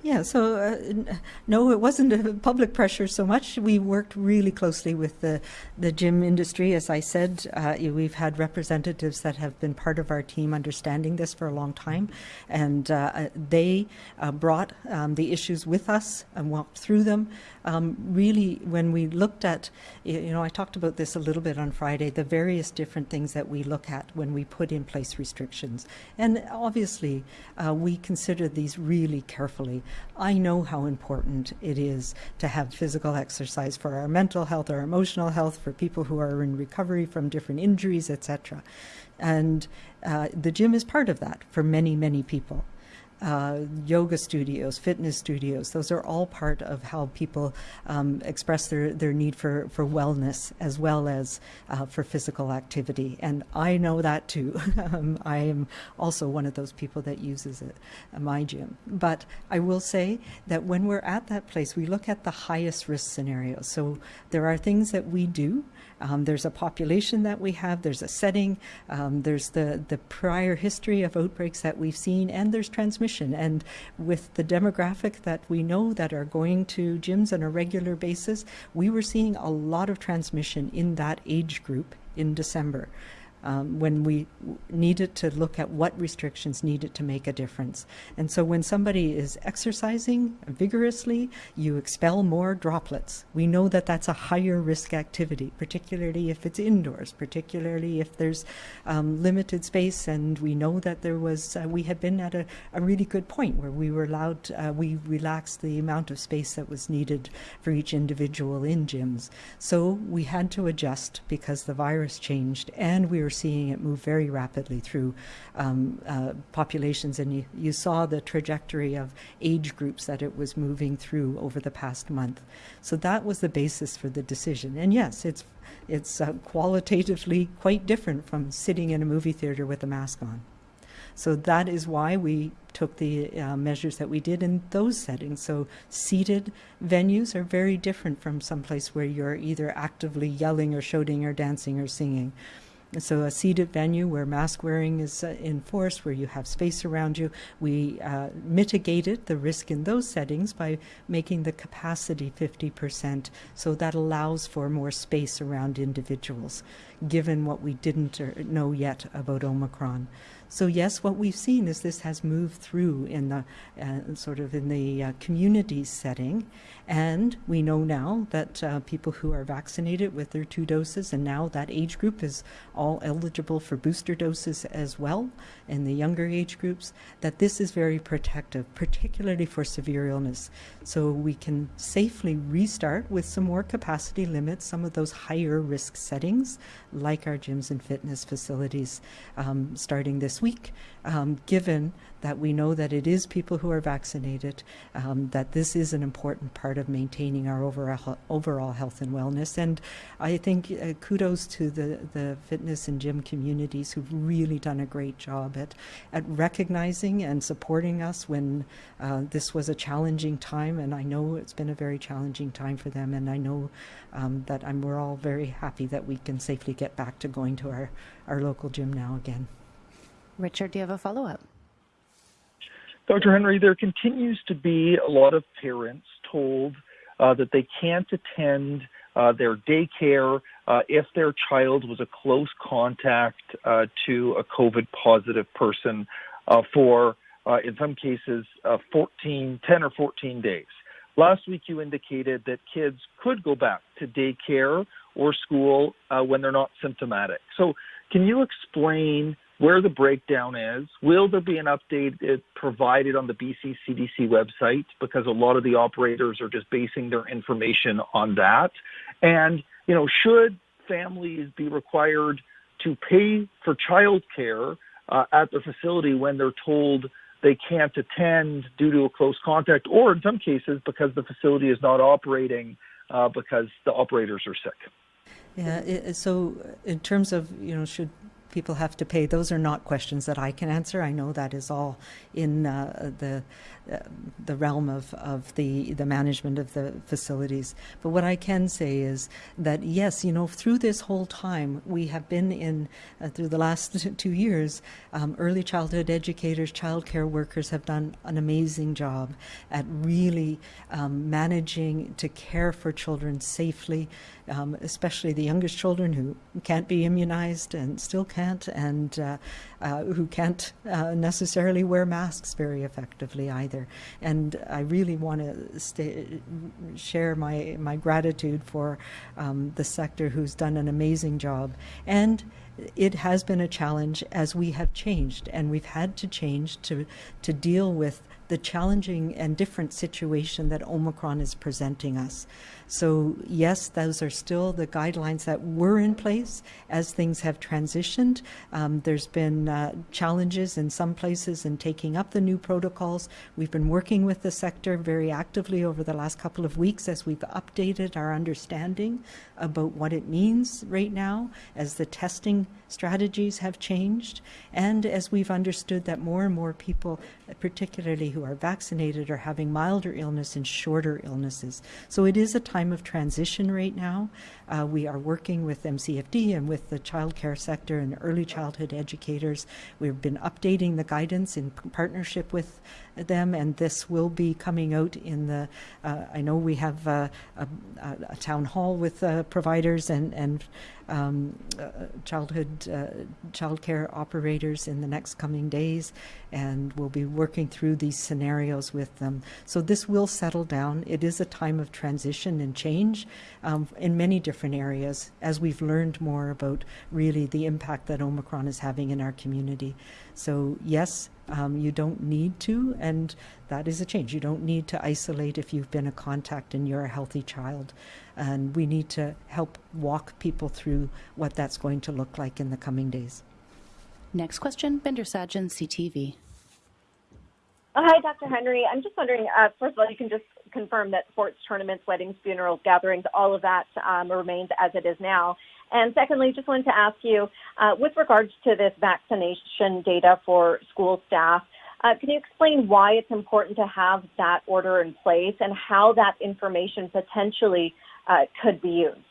Yeah, so uh, no, it wasn't a public pressure so much. We worked really closely with the, the gym industry. As I said, uh, we've had representatives that have been part of our team understanding this for a long time. And uh, they uh, brought um, the issues with us and walked through them. Um, really, when we looked at, you know, I talked about this a little bit on Friday, the various different things that we look at when we put in place restrictions. And obviously, uh, we consider these really carefully. I know how important it is to have physical exercise for our mental health, our emotional health, for people who are in recovery from different injuries, etc. And uh, the gym is part of that for many, many people uh, yoga studios, fitness studios. Those are all part of how people um, express their, their need for, for wellness as well as uh, for physical activity. And I know that too. um, I am also one of those people that uses it, uh, my gym. But I will say that when we're at that place, we look at the highest risk scenarios. So there are things that we do um, there's a population that we have, there's a setting, um, there's the, the prior history of outbreaks that we've seen, and there's transmission. And with the demographic that we know that are going to gyms on a regular basis, we were seeing a lot of transmission in that age group in December um, when we needed to look at what restrictions needed to make a difference. And so when somebody is exercising vigorously, you expel more droplets. We know that that's a higher risk activity, particularly if it's indoors, particularly if there's um, limited space. And we know that there was, uh, we had been at a, a, really good point where we were allowed, uh, we relaxed the amount of space that was needed for each individual in gyms. So we had to adjust because the virus changed and we were seeing it move very rapidly through um, uh, populations, and you, you saw the trajectory of age groups that it was moving through over the past month. So that was the basis for the decision. And yes, it's it's uh, qualitatively quite different from sitting in a movie theater with a mask on. So that is why we took the uh, measures that we did in those settings. So seated venues are very different from someplace where you're either actively yelling or shouting or dancing or singing. So a seated venue where mask wearing is uh, enforced, where you have space around you, we uh, mitigated the risk in those settings by making the capacity 50%. So that allows for more space around individuals, given what we didn't uh, know yet about Omicron. So yes, what we've seen is this has moved through in the uh, sort of in the uh, community setting, and we know now that uh, people who are vaccinated with their two doses, and now that age group is all eligible for booster doses as well in the younger age groups, that this is very protective, particularly for severe illness. So we can safely restart with some more capacity limits, some of those higher risk settings, like our gyms and fitness facilities, um, starting this week, um, given that we know that it is people who are vaccinated, um, that this is an important part of maintaining our overall, overall health and wellness. And I think uh, kudos to the, the fitness and gym communities who've really done a great job at, at recognizing and supporting us when uh, this was a challenging time. And I know it's been a very challenging time for them. And I know um, that I'm, we're all very happy that we can safely get back to going to our, our local gym now again. Richard, do you have a follow up? Dr. Henry, there continues to be a lot of parents told uh, that they can't attend uh, their daycare uh, if their child was a close contact uh, to a COVID positive person uh, for, uh, in some cases, 14, 10 or 14 days. Last week, you indicated that kids could go back to daycare or school when they're not symptomatic. So, can you explain where the breakdown is. Will there be an update provided on the BC CDC website? Because a lot of the operators are just basing their information on that. And, you know, should families be required to pay for childcare uh, at the facility when they're told they can't attend due to a close contact, or in some cases because the facility is not operating uh, because the operators are sick? Yeah, so in terms of, you know, should people have to pay. Those are not questions that I can answer. I know that is all in uh, the the realm of, of the the management of the facilities. But what I can say is that yes, you know, through this whole time, we have been in uh, through the last two years. Um, early childhood educators, childcare workers have done an amazing job at really um, managing to care for children safely, um, especially the youngest children who can't be immunized and still can't can't and uh, uh, who can't uh, necessarily wear masks very effectively either. And I really want to share my, my gratitude for um, the sector who's done an amazing job. And it has been a challenge as we have changed, and we've had to change to, to deal with the challenging and different situation that Omicron is presenting us. So, yes, those are still the guidelines that were in place as things have transitioned. Um, there's been uh, challenges in some places in taking up the new protocols. We've been working with the sector very actively over the last couple of weeks as we've updated our understanding about what it means right now as the testing strategies have changed and as we've understood that more and more people, particularly who are vaccinated, are having milder illness and shorter illnesses. So it is a time time of transition right now. Uh, we are working with MCFD and with the childcare sector and early childhood educators. We've been updating the guidance in partnership with them, and this will be coming out in the. Uh, I know we have uh, a, a, town hall with uh, providers and and um, uh, childhood uh, childcare operators in the next coming days, and we'll be working through these scenarios with them. So this will settle down. It is a time of transition and change um, in many different areas as we've learned more about really the impact that Omicron is having in our community. So yes, um, you don't need to, and that is a change. You don't need to isolate if you've been a contact and you're a healthy child. And we need to help walk people through what that's going to look like in the coming days. Next question, Bhinder Sajan, CTV. Hi, Dr. Henry. I'm just wondering, uh, first of all, you can just confirm that sports, tournaments, weddings, funerals, gatherings, all of that um, remains as it is now. And secondly, just wanted to ask you, uh, with regards to this vaccination data for school staff, Uh, can you explain why it's important to have that order in place and how that information potentially uh, could be used?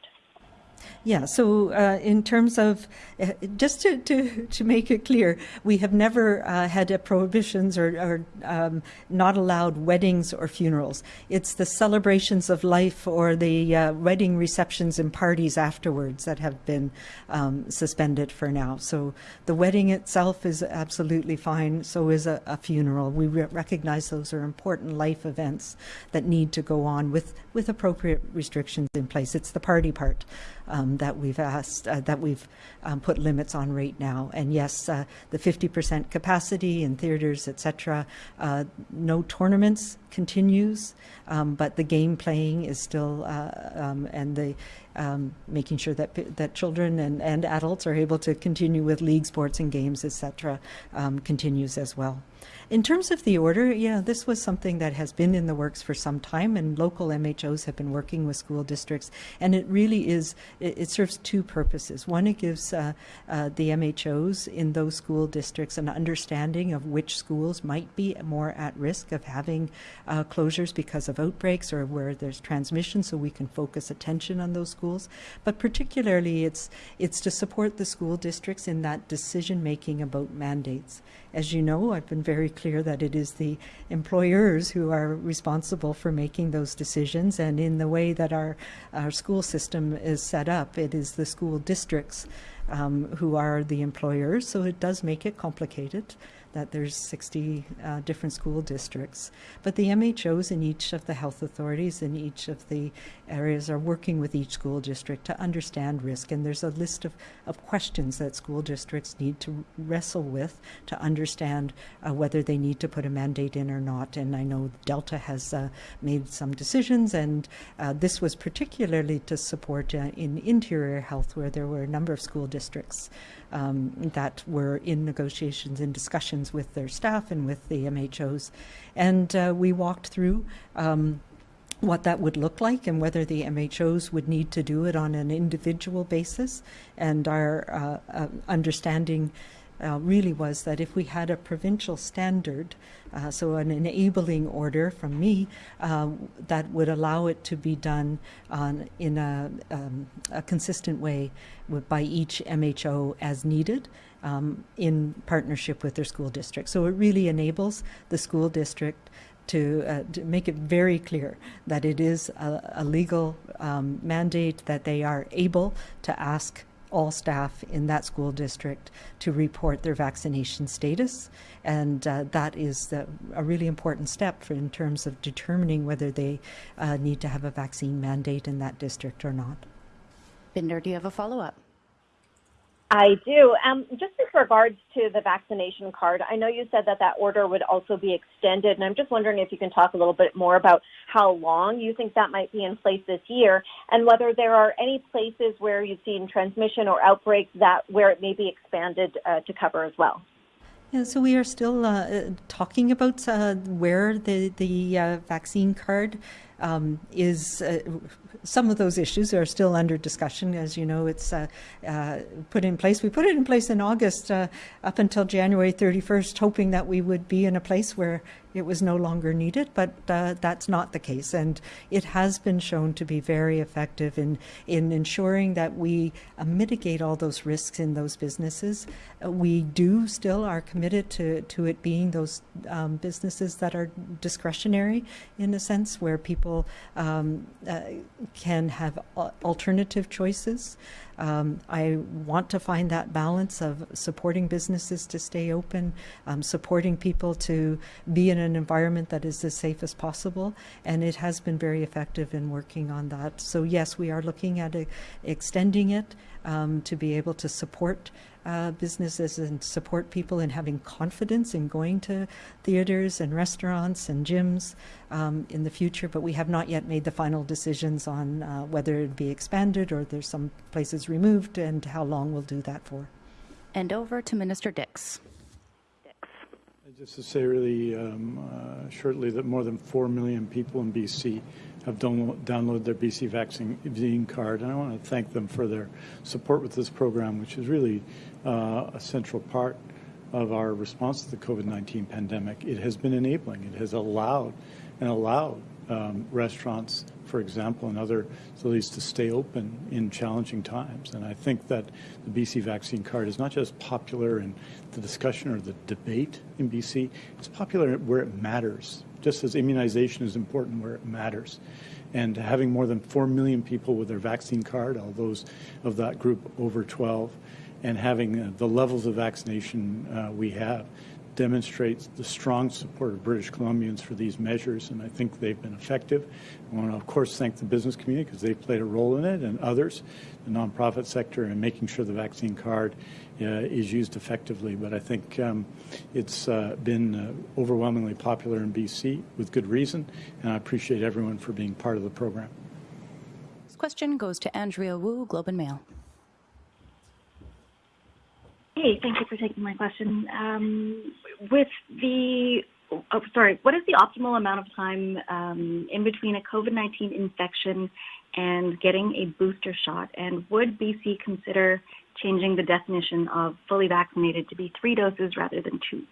Yeah, so uh, in terms of, uh, just to, to, to make it clear, we have never uh, had prohibitions or, or um, not allowed weddings or funerals. It's the celebrations of life or the uh, wedding receptions and parties afterwards that have been um, suspended for now. So the wedding itself is absolutely fine, so is a, a funeral. We re- recognize those are important life events that need to go on with, with appropriate restrictions in place. It's the party part um, that we've asked, uh, that we've um, put limits on right now. And yes, uh, the 50% capacity in theaters, etc. Uh, no tournaments continues, um, but the game playing is still, uh, um, and the um, making sure that that children and, and adults are able to continue with league sports and games, etc., um, continues as well. In terms of the order, yeah, this was something that has been in the works for some time, and local MHOs have been working with school districts. And it really is, it, it serves two purposes. One, it gives uh, uh, the MHOs in those school districts an understanding of which schools might be more at risk of having uh, closures because of outbreaks or where there's transmission, so we can focus attention on those schools. But particularly, it's, it's to support the school districts in that decision making about mandates. As you know, I've been very clear that it is the employers who are responsible for making those decisions. And in the way that our, our school system is set up, it is the school districts um, who are the employers. So it does make it complicated that there's 60 uh, different school districts. But the MHOs in each of the health authorities in each of the areas are working with each school district to understand risk. And there's a list of, of questions that school districts need to wrestle with to understand uh, whether they need to put a mandate in or not. And I know Delta has uh, made some decisions, and uh, this was particularly to support uh, in interior health, where there were a number of school districts um, that were in negotiations and discussions with their staff and with the MHOs. And uh, we walked through. Um, what that would look like and whether the MHOs would need to do it on an individual basis. And our uh, uh, understanding uh, really was that if we had a provincial standard, uh, so an enabling order from me, uh, that would allow it to be done on, in a, um, a consistent way with, by each MHO as needed. Um, in partnership with their school district. So it really enables the school district to, uh, to, make it very clear that it is a, a legal um, mandate that they are able to ask all staff in that school district to report their vaccination status. And uh, that is a really important step for, in terms of determining whether they uh, need to have a vaccine mandate in that district or not. Bhinder, do you have a follow up? I do. Um, just with regards to the vaccination card, I know you said that that order would also be extended, and I'm just wondering if you can talk a little bit more about how long you think that might be in place this year, and whether there are any places where you've seen transmission or outbreaks that where it may be expanded uh, to cover as well. Yeah, so we are still uh, talking about uh, where the the uh, vaccine card um, is uh, some of those issues are still under discussion. As you know, it's uh, uh, put in place. We put it in place in August uh, up until January 31st, hoping that we would be in a place where it was no longer needed, but uh, that's not the case. And it has been shown to be very effective in, in ensuring that we uh, mitigate all those risks in those businesses. Uh, we do still are committed to, to it being those um, businesses that are discretionary in a sense, where people um, can have alternative choices. Um, I want to find that balance of supporting businesses to stay open, um, supporting people to be in an environment that is as safe as possible, and it has been very effective in working on that. So yes, we are looking at extending it um, to be able to support uh, businesses and support people in having confidence in going to theaters and restaurants and gyms um, in the future. But we have not yet made the final decisions on uh, whether it be expanded or there's some places removed and how long we'll do that for. And over to Minister Dix. Just to say really um, uh, shortly that more than 4 million people in BC have downloaded their BC vaccine card, and I want to thank them for their support with this program, which is really uh, a central part of our response to the COVID-19 pandemic, it has been enabling. It has allowed and allowed um, restaurants, for example, and other facilities to stay open in challenging times. And I think that the BC vaccine card is not just popular in the discussion or the debate in BC, it's popular where it matters, just as immunization is important where it matters. And having more than 4 million people with their vaccine card, all those of that group over 12, and having uh, the levels of vaccination uh, we have demonstrates the strong support of British Columbians for these measures, and I think they've been effective. I want to, of course, thank the business community because they've played a role in it, and others, the nonprofit sector, in making sure the vaccine card uh, is used effectively. But I think um, it's uh, been uh, overwhelmingly popular in BC with good reason, and I appreciate everyone for being part of the program. This question goes to Andrea Woo, Globe and Mail. Hey, thank you for taking my question. Um, with the, oh, sorry, what is the optimal amount of time um, in between a COVID 19 infection and getting a booster shot? And would BC consider changing the definition of fully vaccinated to be three doses rather than two?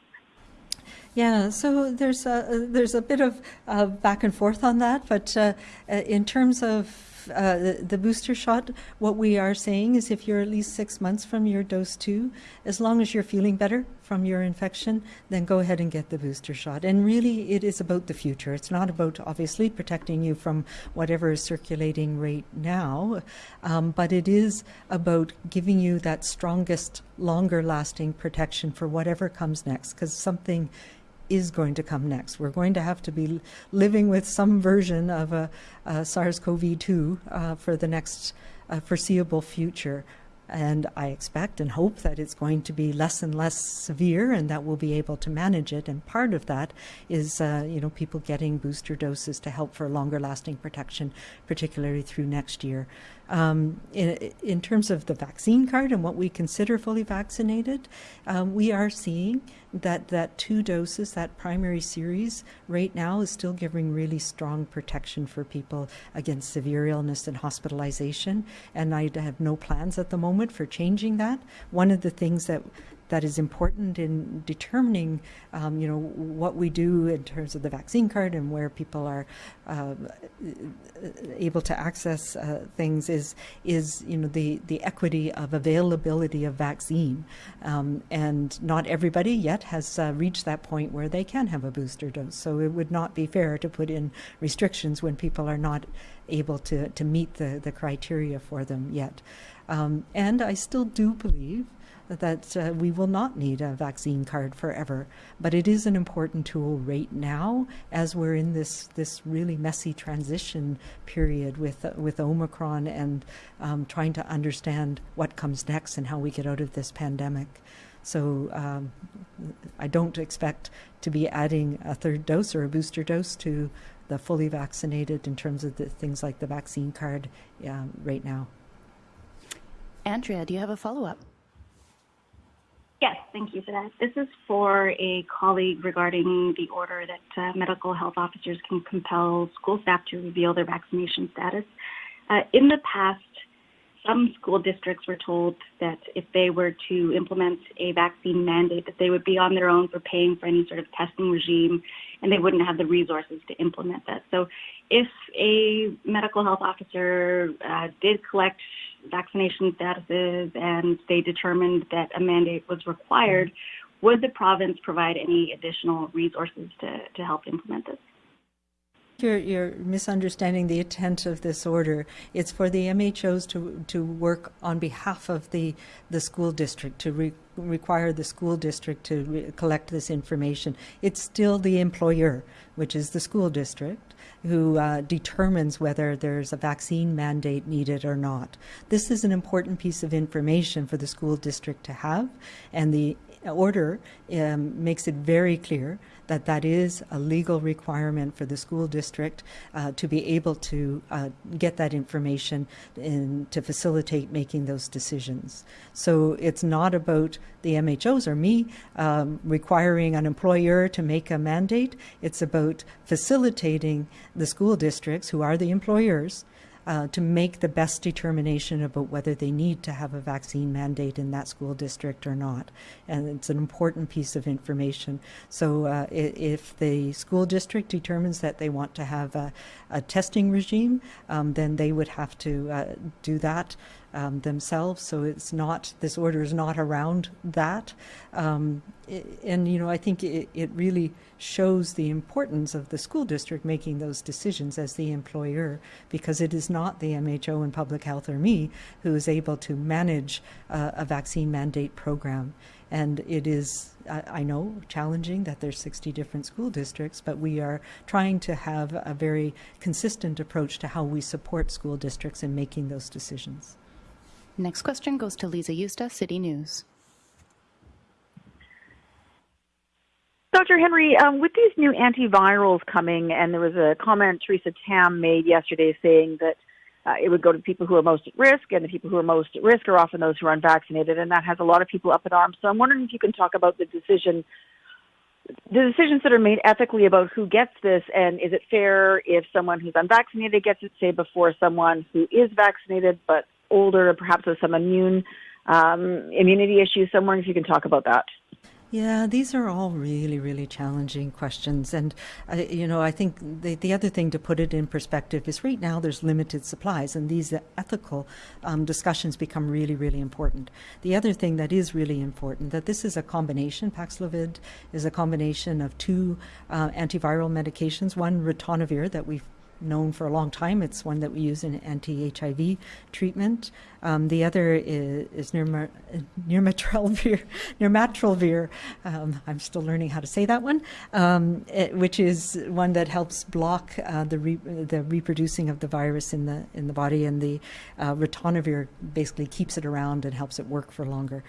Yeah, so there's a, there's a bit of uh, back and forth on that, but uh, in terms of uh, the, the, booster shot, what we are saying is if you're at least six months from your dose two, as long as you're feeling better from your infection, then go ahead and get the booster shot. And really, it is about the future. It's not about obviously protecting you from whatever is circulating right now, um, but it is about giving you that strongest, longer lasting protection for whatever comes next, because something is going to come next. We're going to have to be living with some version of a, a SARS-CoV-2 uh, for the next uh, foreseeable future. And I expect and hope that it's going to be less and less severe and that we'll be able to manage it. And part of that is, uh, you know, people getting booster doses to help for longer lasting protection, particularly through next year. Um, in, in, terms of the vaccine card and what we consider fully vaccinated, um, we are seeing that that two doses, that primary series, right now is still giving really strong protection for people against severe illness and hospitalization. And I have no plans at the moment for changing that. One of the things that that is important in determining, um, you know, what we do in terms of the vaccine card and where people are uh, able to access uh, things is is you know the the equity of availability of vaccine, um, and not everybody yet has uh, reached that point where they can have a booster dose. So it would not be fair to put in restrictions when people are not able to to meet the the criteria for them yet. Um, and I still do believe that uh, we will not need a vaccine card forever. But it is an important tool right now as we're in this this really messy transition period with uh, with Omicron and um, trying to understand what comes next and how we get out of this pandemic. So um, I don't expect to be adding a third dose or a booster dose to the fully vaccinated in terms of the things like the vaccine card uh, right now. Andrea, do you have a follow up? Yes, thank you for that. This is for a colleague regarding the order that uh, medical health officers can compel school staff to reveal their vaccination status. Uh, in the past, some school districts were told that if they were to implement a vaccine mandate, that they would be on their own for paying for any sort of testing regime, and they wouldn't have the resources to implement that. So, if a medical health officer uh, did collect vaccination statuses and they determined that a mandate was required, would the province provide any additional resources to, to help implement this? You're, you're, misunderstanding the intent of this order. It's for the MHOs to, to work on behalf of the, the school district, to re, require the school district to collect this information. It's still the employer, which is the school district, who uh, determines whether there's a vaccine mandate needed or not. This is an important piece of information for the school district to have, and the order um, makes it very clear that that is a legal requirement for the school district uh, to be able to uh, get that information and to facilitate making those decisions. So it's not about the MHOs or me um, requiring an employer to make a mandate. It's about facilitating the school districts, who are the employers, uh, to make the best determination about whether they need to have a vaccine mandate in that school district or not. And it's an important piece of information. So uh, if the school district determines that they want to have a, a testing regime, um, then they would have to uh, do that um, themselves. So it's not this order is not around that, um, and you know I think it, it really shows the importance of the school district making those decisions as the employer, because it is not the MHO and public health or me who is able to manage uh, a vaccine mandate program. And it is, I know, challenging that there's 60 different school districts, but we are trying to have a very consistent approach to how we support school districts in making those decisions. Next question goes to Lisa Yusta, City News. Dr. Henry, um, with these new antivirals coming, and there was a comment Theresa Tam made yesterday saying that uh, it would go to people who are most at risk, and the people who are most at risk are often those who are unvaccinated, and that has a lot of people up in arms. So I'm wondering if you can talk about the decision, the decisions that are made ethically about who gets this, and is it fair if someone who's unvaccinated gets it, say, before someone who is vaccinated but older, perhaps with some immune um, immunity issues. So I'm wondering if you can talk about that. Yeah, these are all really, really challenging questions. And, uh, you know, I think the, the other thing to put it in perspective is right now there's limited supplies, and these ethical um, discussions become really, really important. The other thing that is really important that this is a combination, Paxlovid is a combination of two uh, antiviral medications, one ritonavir that we've known for a long time. It's one that we use in anti-HIV treatment. Um, the other is, is nirma, nirmatrelvir. Um, I'm still learning how to say that one, um, it, which is one that helps block uh, the re, the reproducing of the virus in the in the body, and the uh, ritonavir basically keeps it around and helps it work for longer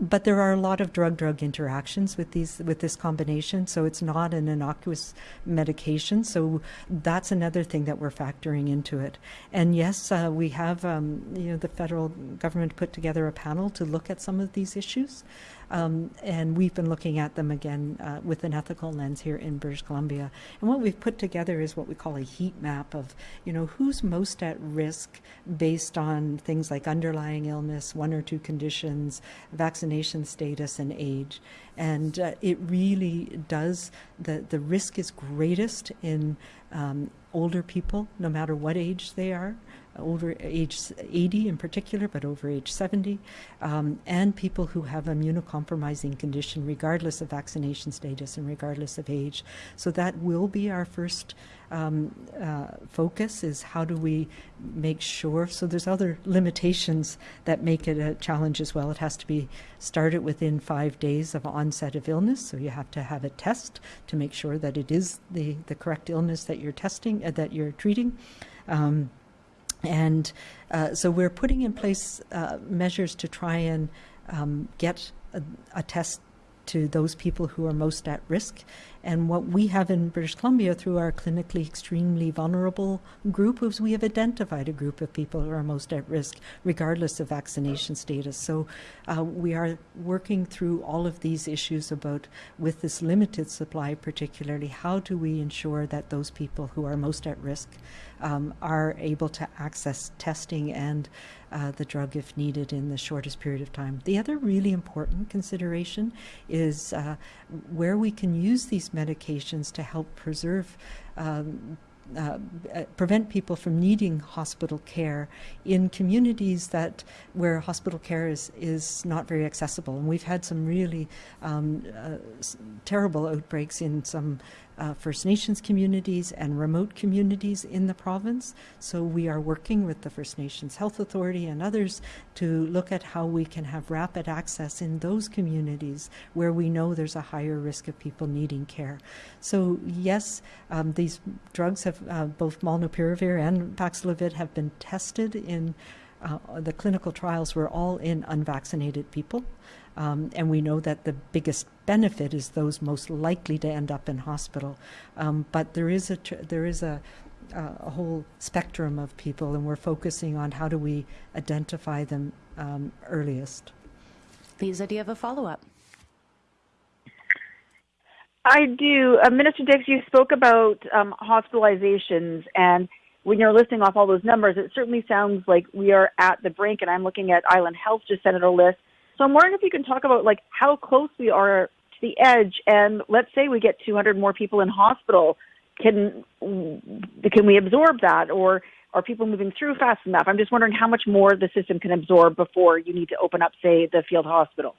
but there are a lot of drug-drug interactions with these with this combination, so it's not an innocuous medication. So that's another thing that we're factoring into it. And yes, uh, we have um, you know the federal government put together a panel to look at some of these issues. Um, and we've been looking at them again uh, with an ethical lens here in British Columbia. And what we've put together is what we call a heat map of, you know, who's most at risk based on things like underlying illness, one or two conditions, vaccination status, and age. And uh, it really does, the, the risk is greatest in um, older people, no matter what age they are over age 80 in particular, but over age 70, um, and people who have immunocompromising condition regardless of vaccination status and regardless of age. So that will be our first um, uh, focus is how do we make sure, so there's other limitations that make it a challenge as well. It has to be started within five days of onset of illness, so you have to have a test to make sure that it is the, the correct illness that you're testing, uh, that you're treating. Um, and uh, so we're putting in place uh, measures to try and um, get a, a, test to those people who are most at risk. And what we have in British Columbia through our clinically extremely vulnerable group is we have identified a group of people who are most at risk, regardless of vaccination status. So uh, we are working through all of these issues about, with this limited supply particularly, how do we ensure that those people who are most at risk um, are able to access testing and uh, the drug if needed in the shortest period of time. The other really important consideration is uh, where we can use these medications to help preserve um, uh, uh, prevent people from needing hospital care in communities that where hospital care is is not very accessible. And we've had some really um, uh, terrible outbreaks in some uh, First Nations communities and remote communities in the province. So we are working with the First Nations Health Authority and others to look at how we can have rapid access in those communities where we know there's a higher risk of people needing care. So yes, um, these drugs have uh, both molnupiravir and Paxlovid have been tested in uh, the clinical trials were all in unvaccinated people. Um, and we know that the biggest benefit is those most likely to end up in hospital. Um, but there is a there is a a whole spectrum of people, and we're focusing on how do we identify them um, earliest. Lisa, do you have a follow up? I do. Uh, Minister Dix, you spoke about um, hospitalizations, and when you're listing off all those numbers, it certainly sounds like we are at the brink. And I'm looking at Island Health just sent out a list. So I'm wondering if you can talk about like how close we are to the edge. And let's say we get 200 more people in hospital, can can we absorb that, or are people moving through fast enough? I'm just wondering how much more the system can absorb before you need to open up, say, the field hospital.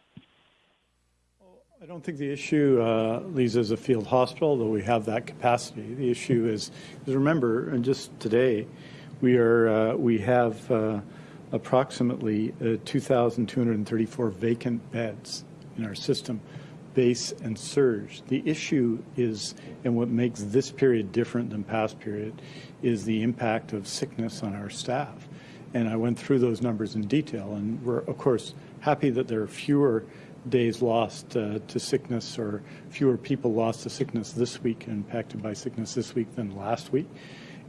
I don't think the issue, uh, Lisa, is a field hospital, though we have that capacity. The issue is, is remember, and just today, we are uh, we have uh, approximately uh, 2,234 vacant beds in our system, base and surge. The issue is, and what makes this period different than past period, is the impact of sickness on our staff. And I went through those numbers in detail, and we're of course happy that there are fewer days lost uh, to sickness or fewer people lost to sickness this week, impacted by sickness this week than last week.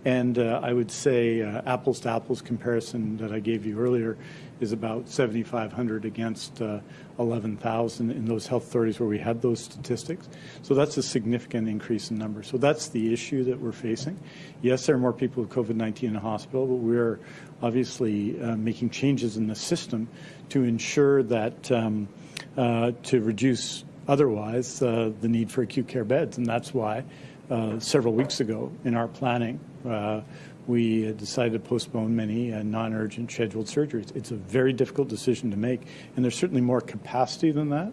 And uh, I would say uh, apples to apples comparison that I gave you earlier is about 7,500 against uh, 11,000 in those health authorities where we had those statistics. So that's a significant increase in numbers. So that's the issue that we're facing. Yes, there are more people with COVID-19 in the hospital, but we're obviously uh, making changes in the system to ensure that um, uh, to reduce otherwise uh, the need for acute care beds. And that's why several weeks ago in our planning, we decided to postpone many uh, non-urgent scheduled surgeries. It's a very difficult decision to make, and there's certainly more capacity than that.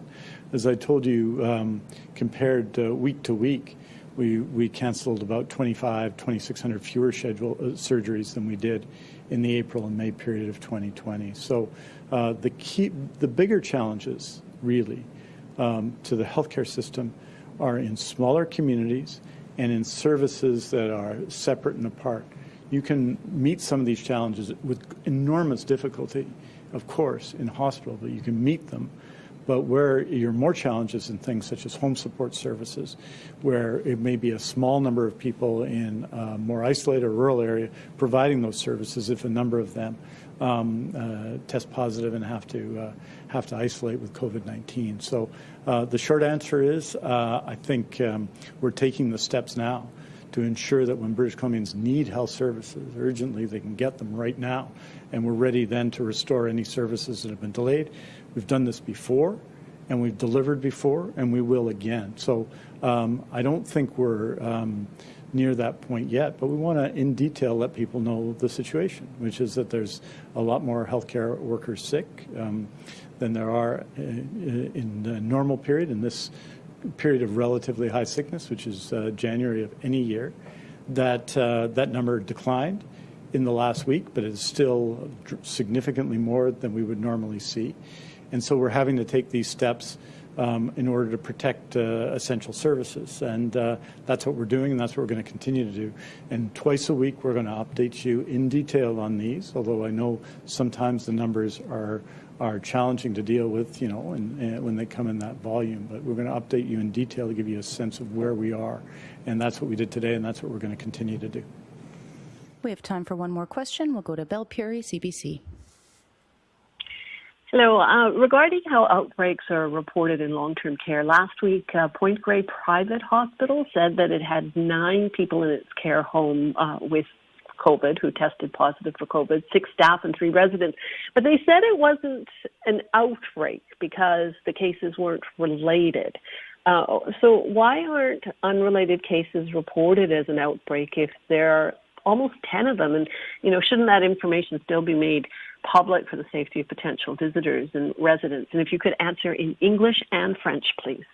As I told you, um, compared week to week, we, we canceled about 25, 2,600 fewer scheduled surgeries than we did in the April and May period of 2020. So the key, the bigger challenges really, um, to the healthcare system are in smaller communities and in services that are separate and apart. You can meet some of these challenges with enormous difficulty, of course, in hospital, but you can meet them. But where you're more challenges in things such as home support services, where it may be a small number of people in a more isolated rural area providing those services, if a number of them um, uh, test positive and have to uh, have to isolate with COVID-19. So uh, the short answer is, uh, I think um, we're taking the steps now to ensure that when British Columbians need health services urgently, they can get them right now, and we're ready then to restore any services that have been delayed. We've done this before, and we've delivered before, and we will again. So um, I don't think we're um, near that point yet, but we want to, in detail, let people know the situation, which is that there's a lot more healthcare workers sick um, than there are uh, in the normal period, in this period of relatively high sickness, which is uh, January of any year. That, uh, that number declined in the last week, but it's still significantly more than we would normally see. And so we're having to take these steps um, in order to protect uh, essential services. And uh, that's what we're doing, and that's what we're going to continue to do. And twice a week, we're going to update you in detail on these, although I know sometimes the numbers are are challenging to deal with, you know, when they come in that volume. But we're going to update you in detail to give you a sense of where we are. And that's what we did today, and that's what we're going to continue to do. We have time for one more question. We'll go to Belle Puri, CBC. Hello. Uh, regarding how outbreaks are reported in long-term care, last week uh, Point Grey Private Hospital said that it had nine people in its care home uh, with COVID who tested positive for COVID, six staff and three residents. But they said it wasn't an outbreak because the cases weren't related. Uh, so why aren't unrelated cases reported as an outbreak if there are almost 10 of them? And, you know, shouldn't that information still be made public for the safety of potential visitors and residents? And if you could answer in English and French, please.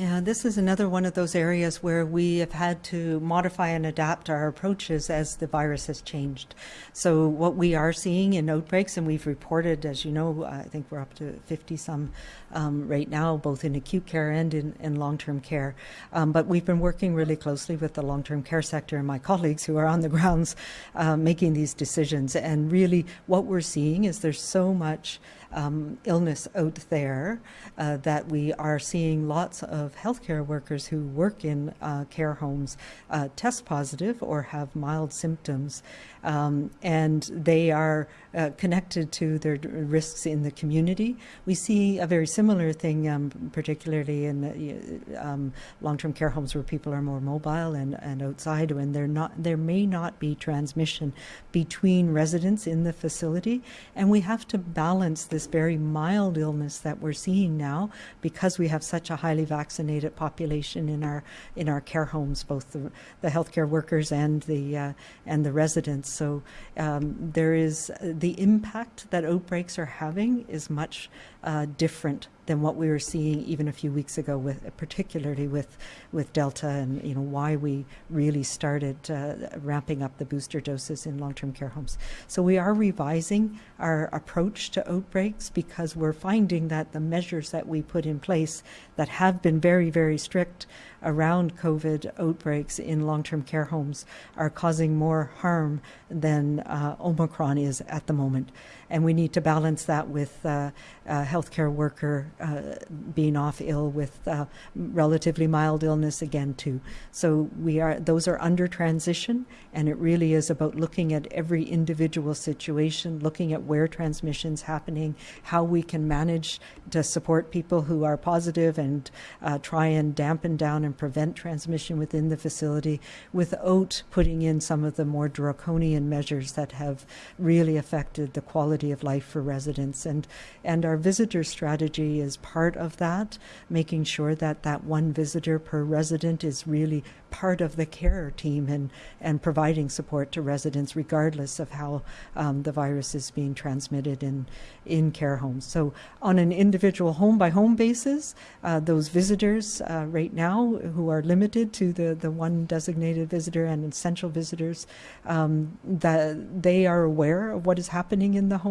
Yeah, this is another one of those areas where we have had to modify and adapt our approaches as the virus has changed. So, what we are seeing in outbreaks, and we've reported, as you know, I think we're up to 50 some um, right now, both in acute care and in, in long term care. Um, but we've been working really closely with the long term care sector and my colleagues who are on the grounds uh, making these decisions. And really, what we're seeing is there's so much um, illness out there uh, that we are seeing lots of healthcare workers who work in uh, care homes uh, test positive or have mild symptoms. Um, and they are uh, connected to their risks in the community. We see a very similar thing, um, particularly in um, long-term care homes where people are more mobile and, and outside, when they're not, there may not be transmission between residents in the facility, and we have to balance this very mild illness that we're seeing now because we have such a highly vaccinated population in our in our care homes, both the, the healthcare workers and the uh, and the residents. So um, there is the impact that outbreaks are having is much uh, different than what we were seeing even a few weeks ago, with particularly with with Delta, and you know why we really started uh, ramping up the booster doses in long-term care homes. So we are revising our approach to outbreaks because we're finding that the measures that we put in place that have been very very strict around COVID outbreaks in long-term care homes are causing more harm than uh, Omicron is at the moment and we need to balance that with uh, a healthcare worker uh, being off ill with uh, relatively mild illness again too. So we are those are under transition, and it really is about looking at every individual situation, looking at where transmission's happening, how we can manage to support people who are positive and uh, try and dampen down and prevent transmission within the facility without putting in some of the more draconian measures that have really affected the quality quality of life for residents. And, and our visitor strategy is part of that, making sure that that one visitor per resident is really part of the care team and, and providing support to residents regardless of how um, the virus is being transmitted in, in care homes. So on an individual home by home basis, uh, those visitors uh, right now who are limited to the, the one designated visitor and essential visitors, um, that they are aware of what is happening in the home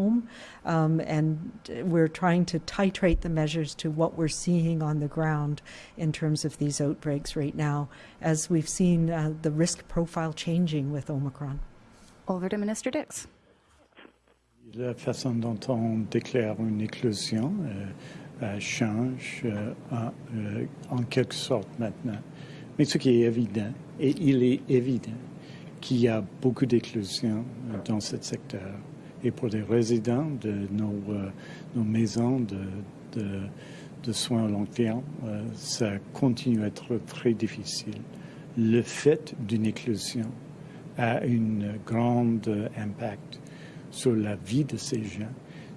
um, and we're trying to titrate the measures to what we're seeing on the ground in terms of these outbreaks right now as we've seen uh, the risk profile changing with Omicron. Over to Minister Dix. La façon dont on déclare une éclosion euh, euh, change euh, en, euh, en, quelque sorte maintenant. Mais ce qui est évident, et il est évident qu'il y a beaucoup d'éclosions dans ce secteur. Et pour les résidents de nos, euh, maisons de, soins à long terme, euh, ça continue à être très difficile. Le fait d'une éclosion a un grand impact sur la vie de ces gens.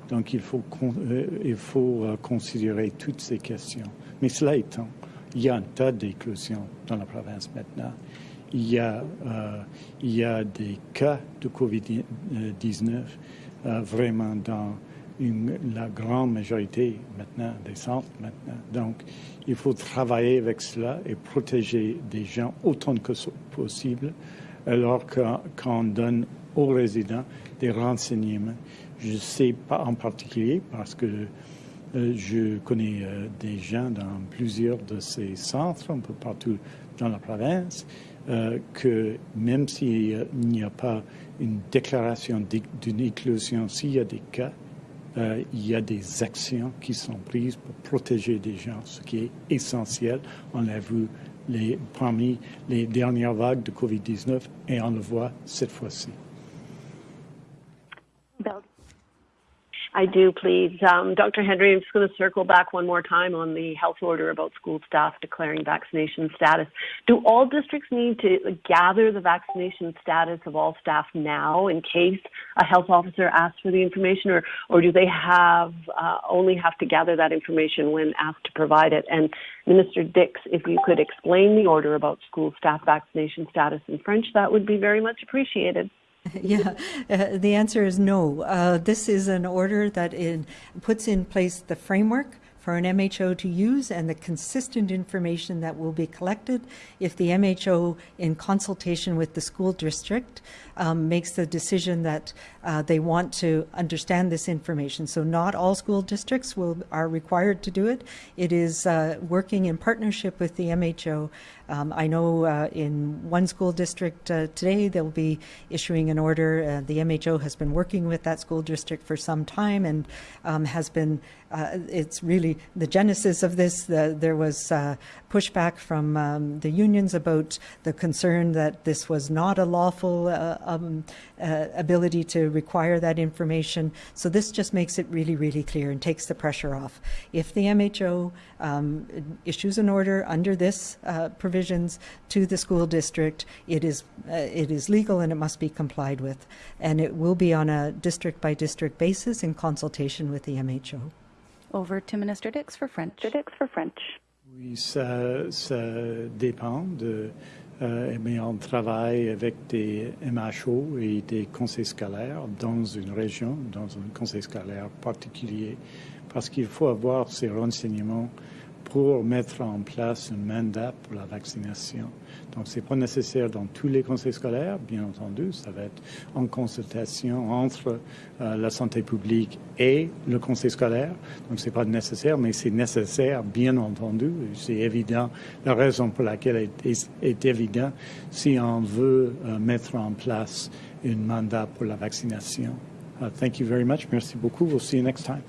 Donc, il faut, euh, il faut considérer toutes ces questions. Mais cela étant, il y a un tas d'éclosions dans la province maintenant. Il y a, euh, il y a des cas de COVID-19 euh, vraiment dans la grande majorité maintenant des centres maintenant. Donc, il faut travailler avec cela et protéger des gens autant que possible, alors qu'on donne aux résidents des renseignements. Je sais pas en particulier parce que euh, je connais des gens dans plusieurs de ces centres, un peu partout dans la province, euh, que même s'il n'y a pas une déclaration d'une éclosion, s'il y a des cas, euh, il y a des actions qui sont prises pour protéger des gens, ce qui est essentiel. On l'a vu les, parmi les dernières vagues de COVID-19 et on le voit cette fois-ci. I do, please. Um, Dr. Henry, I'm just going to circle back one more time on the health order about school staff declaring vaccination status. Do all districts need to gather the vaccination status of all staff now in case a health officer asks for the information, or, or do they have uh, only have to gather that information when asked to provide it? And Minister Dix, if you could explain the order about school staff vaccination status in French, that would be very much appreciated. yeah, uh, the answer is no. Uh, this is an order that in, puts in place the framework for an MHO to use and the consistent information that will be collected if the MHO, in consultation with the school district, um, makes the decision that uh, they want to understand this information. So not all school districts will are required to do it. It is uh, working in partnership with the MHO. Um, I know uh, in one school district uh, today they'll be issuing an order. Uh, the MHO has been working with that school district for some time and um, has been. Uh, it's really the genesis of this. The, there was uh, pushback from um, the unions about the concern that this was not a lawful uh, ability to require that information. So this just makes it really, really clear and takes the pressure off. If the MHO um, issues an order under this provisions to the school district, it is it is legal and it must be complied with, and it will be on a district by district basis in consultation with the MHO. Over to Minister Dix for French. Minister Dix for French. Oui, ça, ça dépend de. Euh, mais on travaille avec des MHO et des conseils scolaires dans une région, dans un conseil scolaire particulier, parce qu'il faut avoir ces renseignements pour mettre en place un mandat pour la vaccination. Donc, ce n'est pas nécessaire dans tous les conseils scolaires, bien entendu. Ça va être en consultation entre euh, la santé publique et le conseil scolaire. Donc, ce n'est pas nécessaire, mais c'est nécessaire, bien entendu. C'est évident. La raison pour laquelle est, évident si on veut euh, mettre en place un mandat pour la vaccination. Uh, thank you very much. Merci beaucoup. We'll see you next time.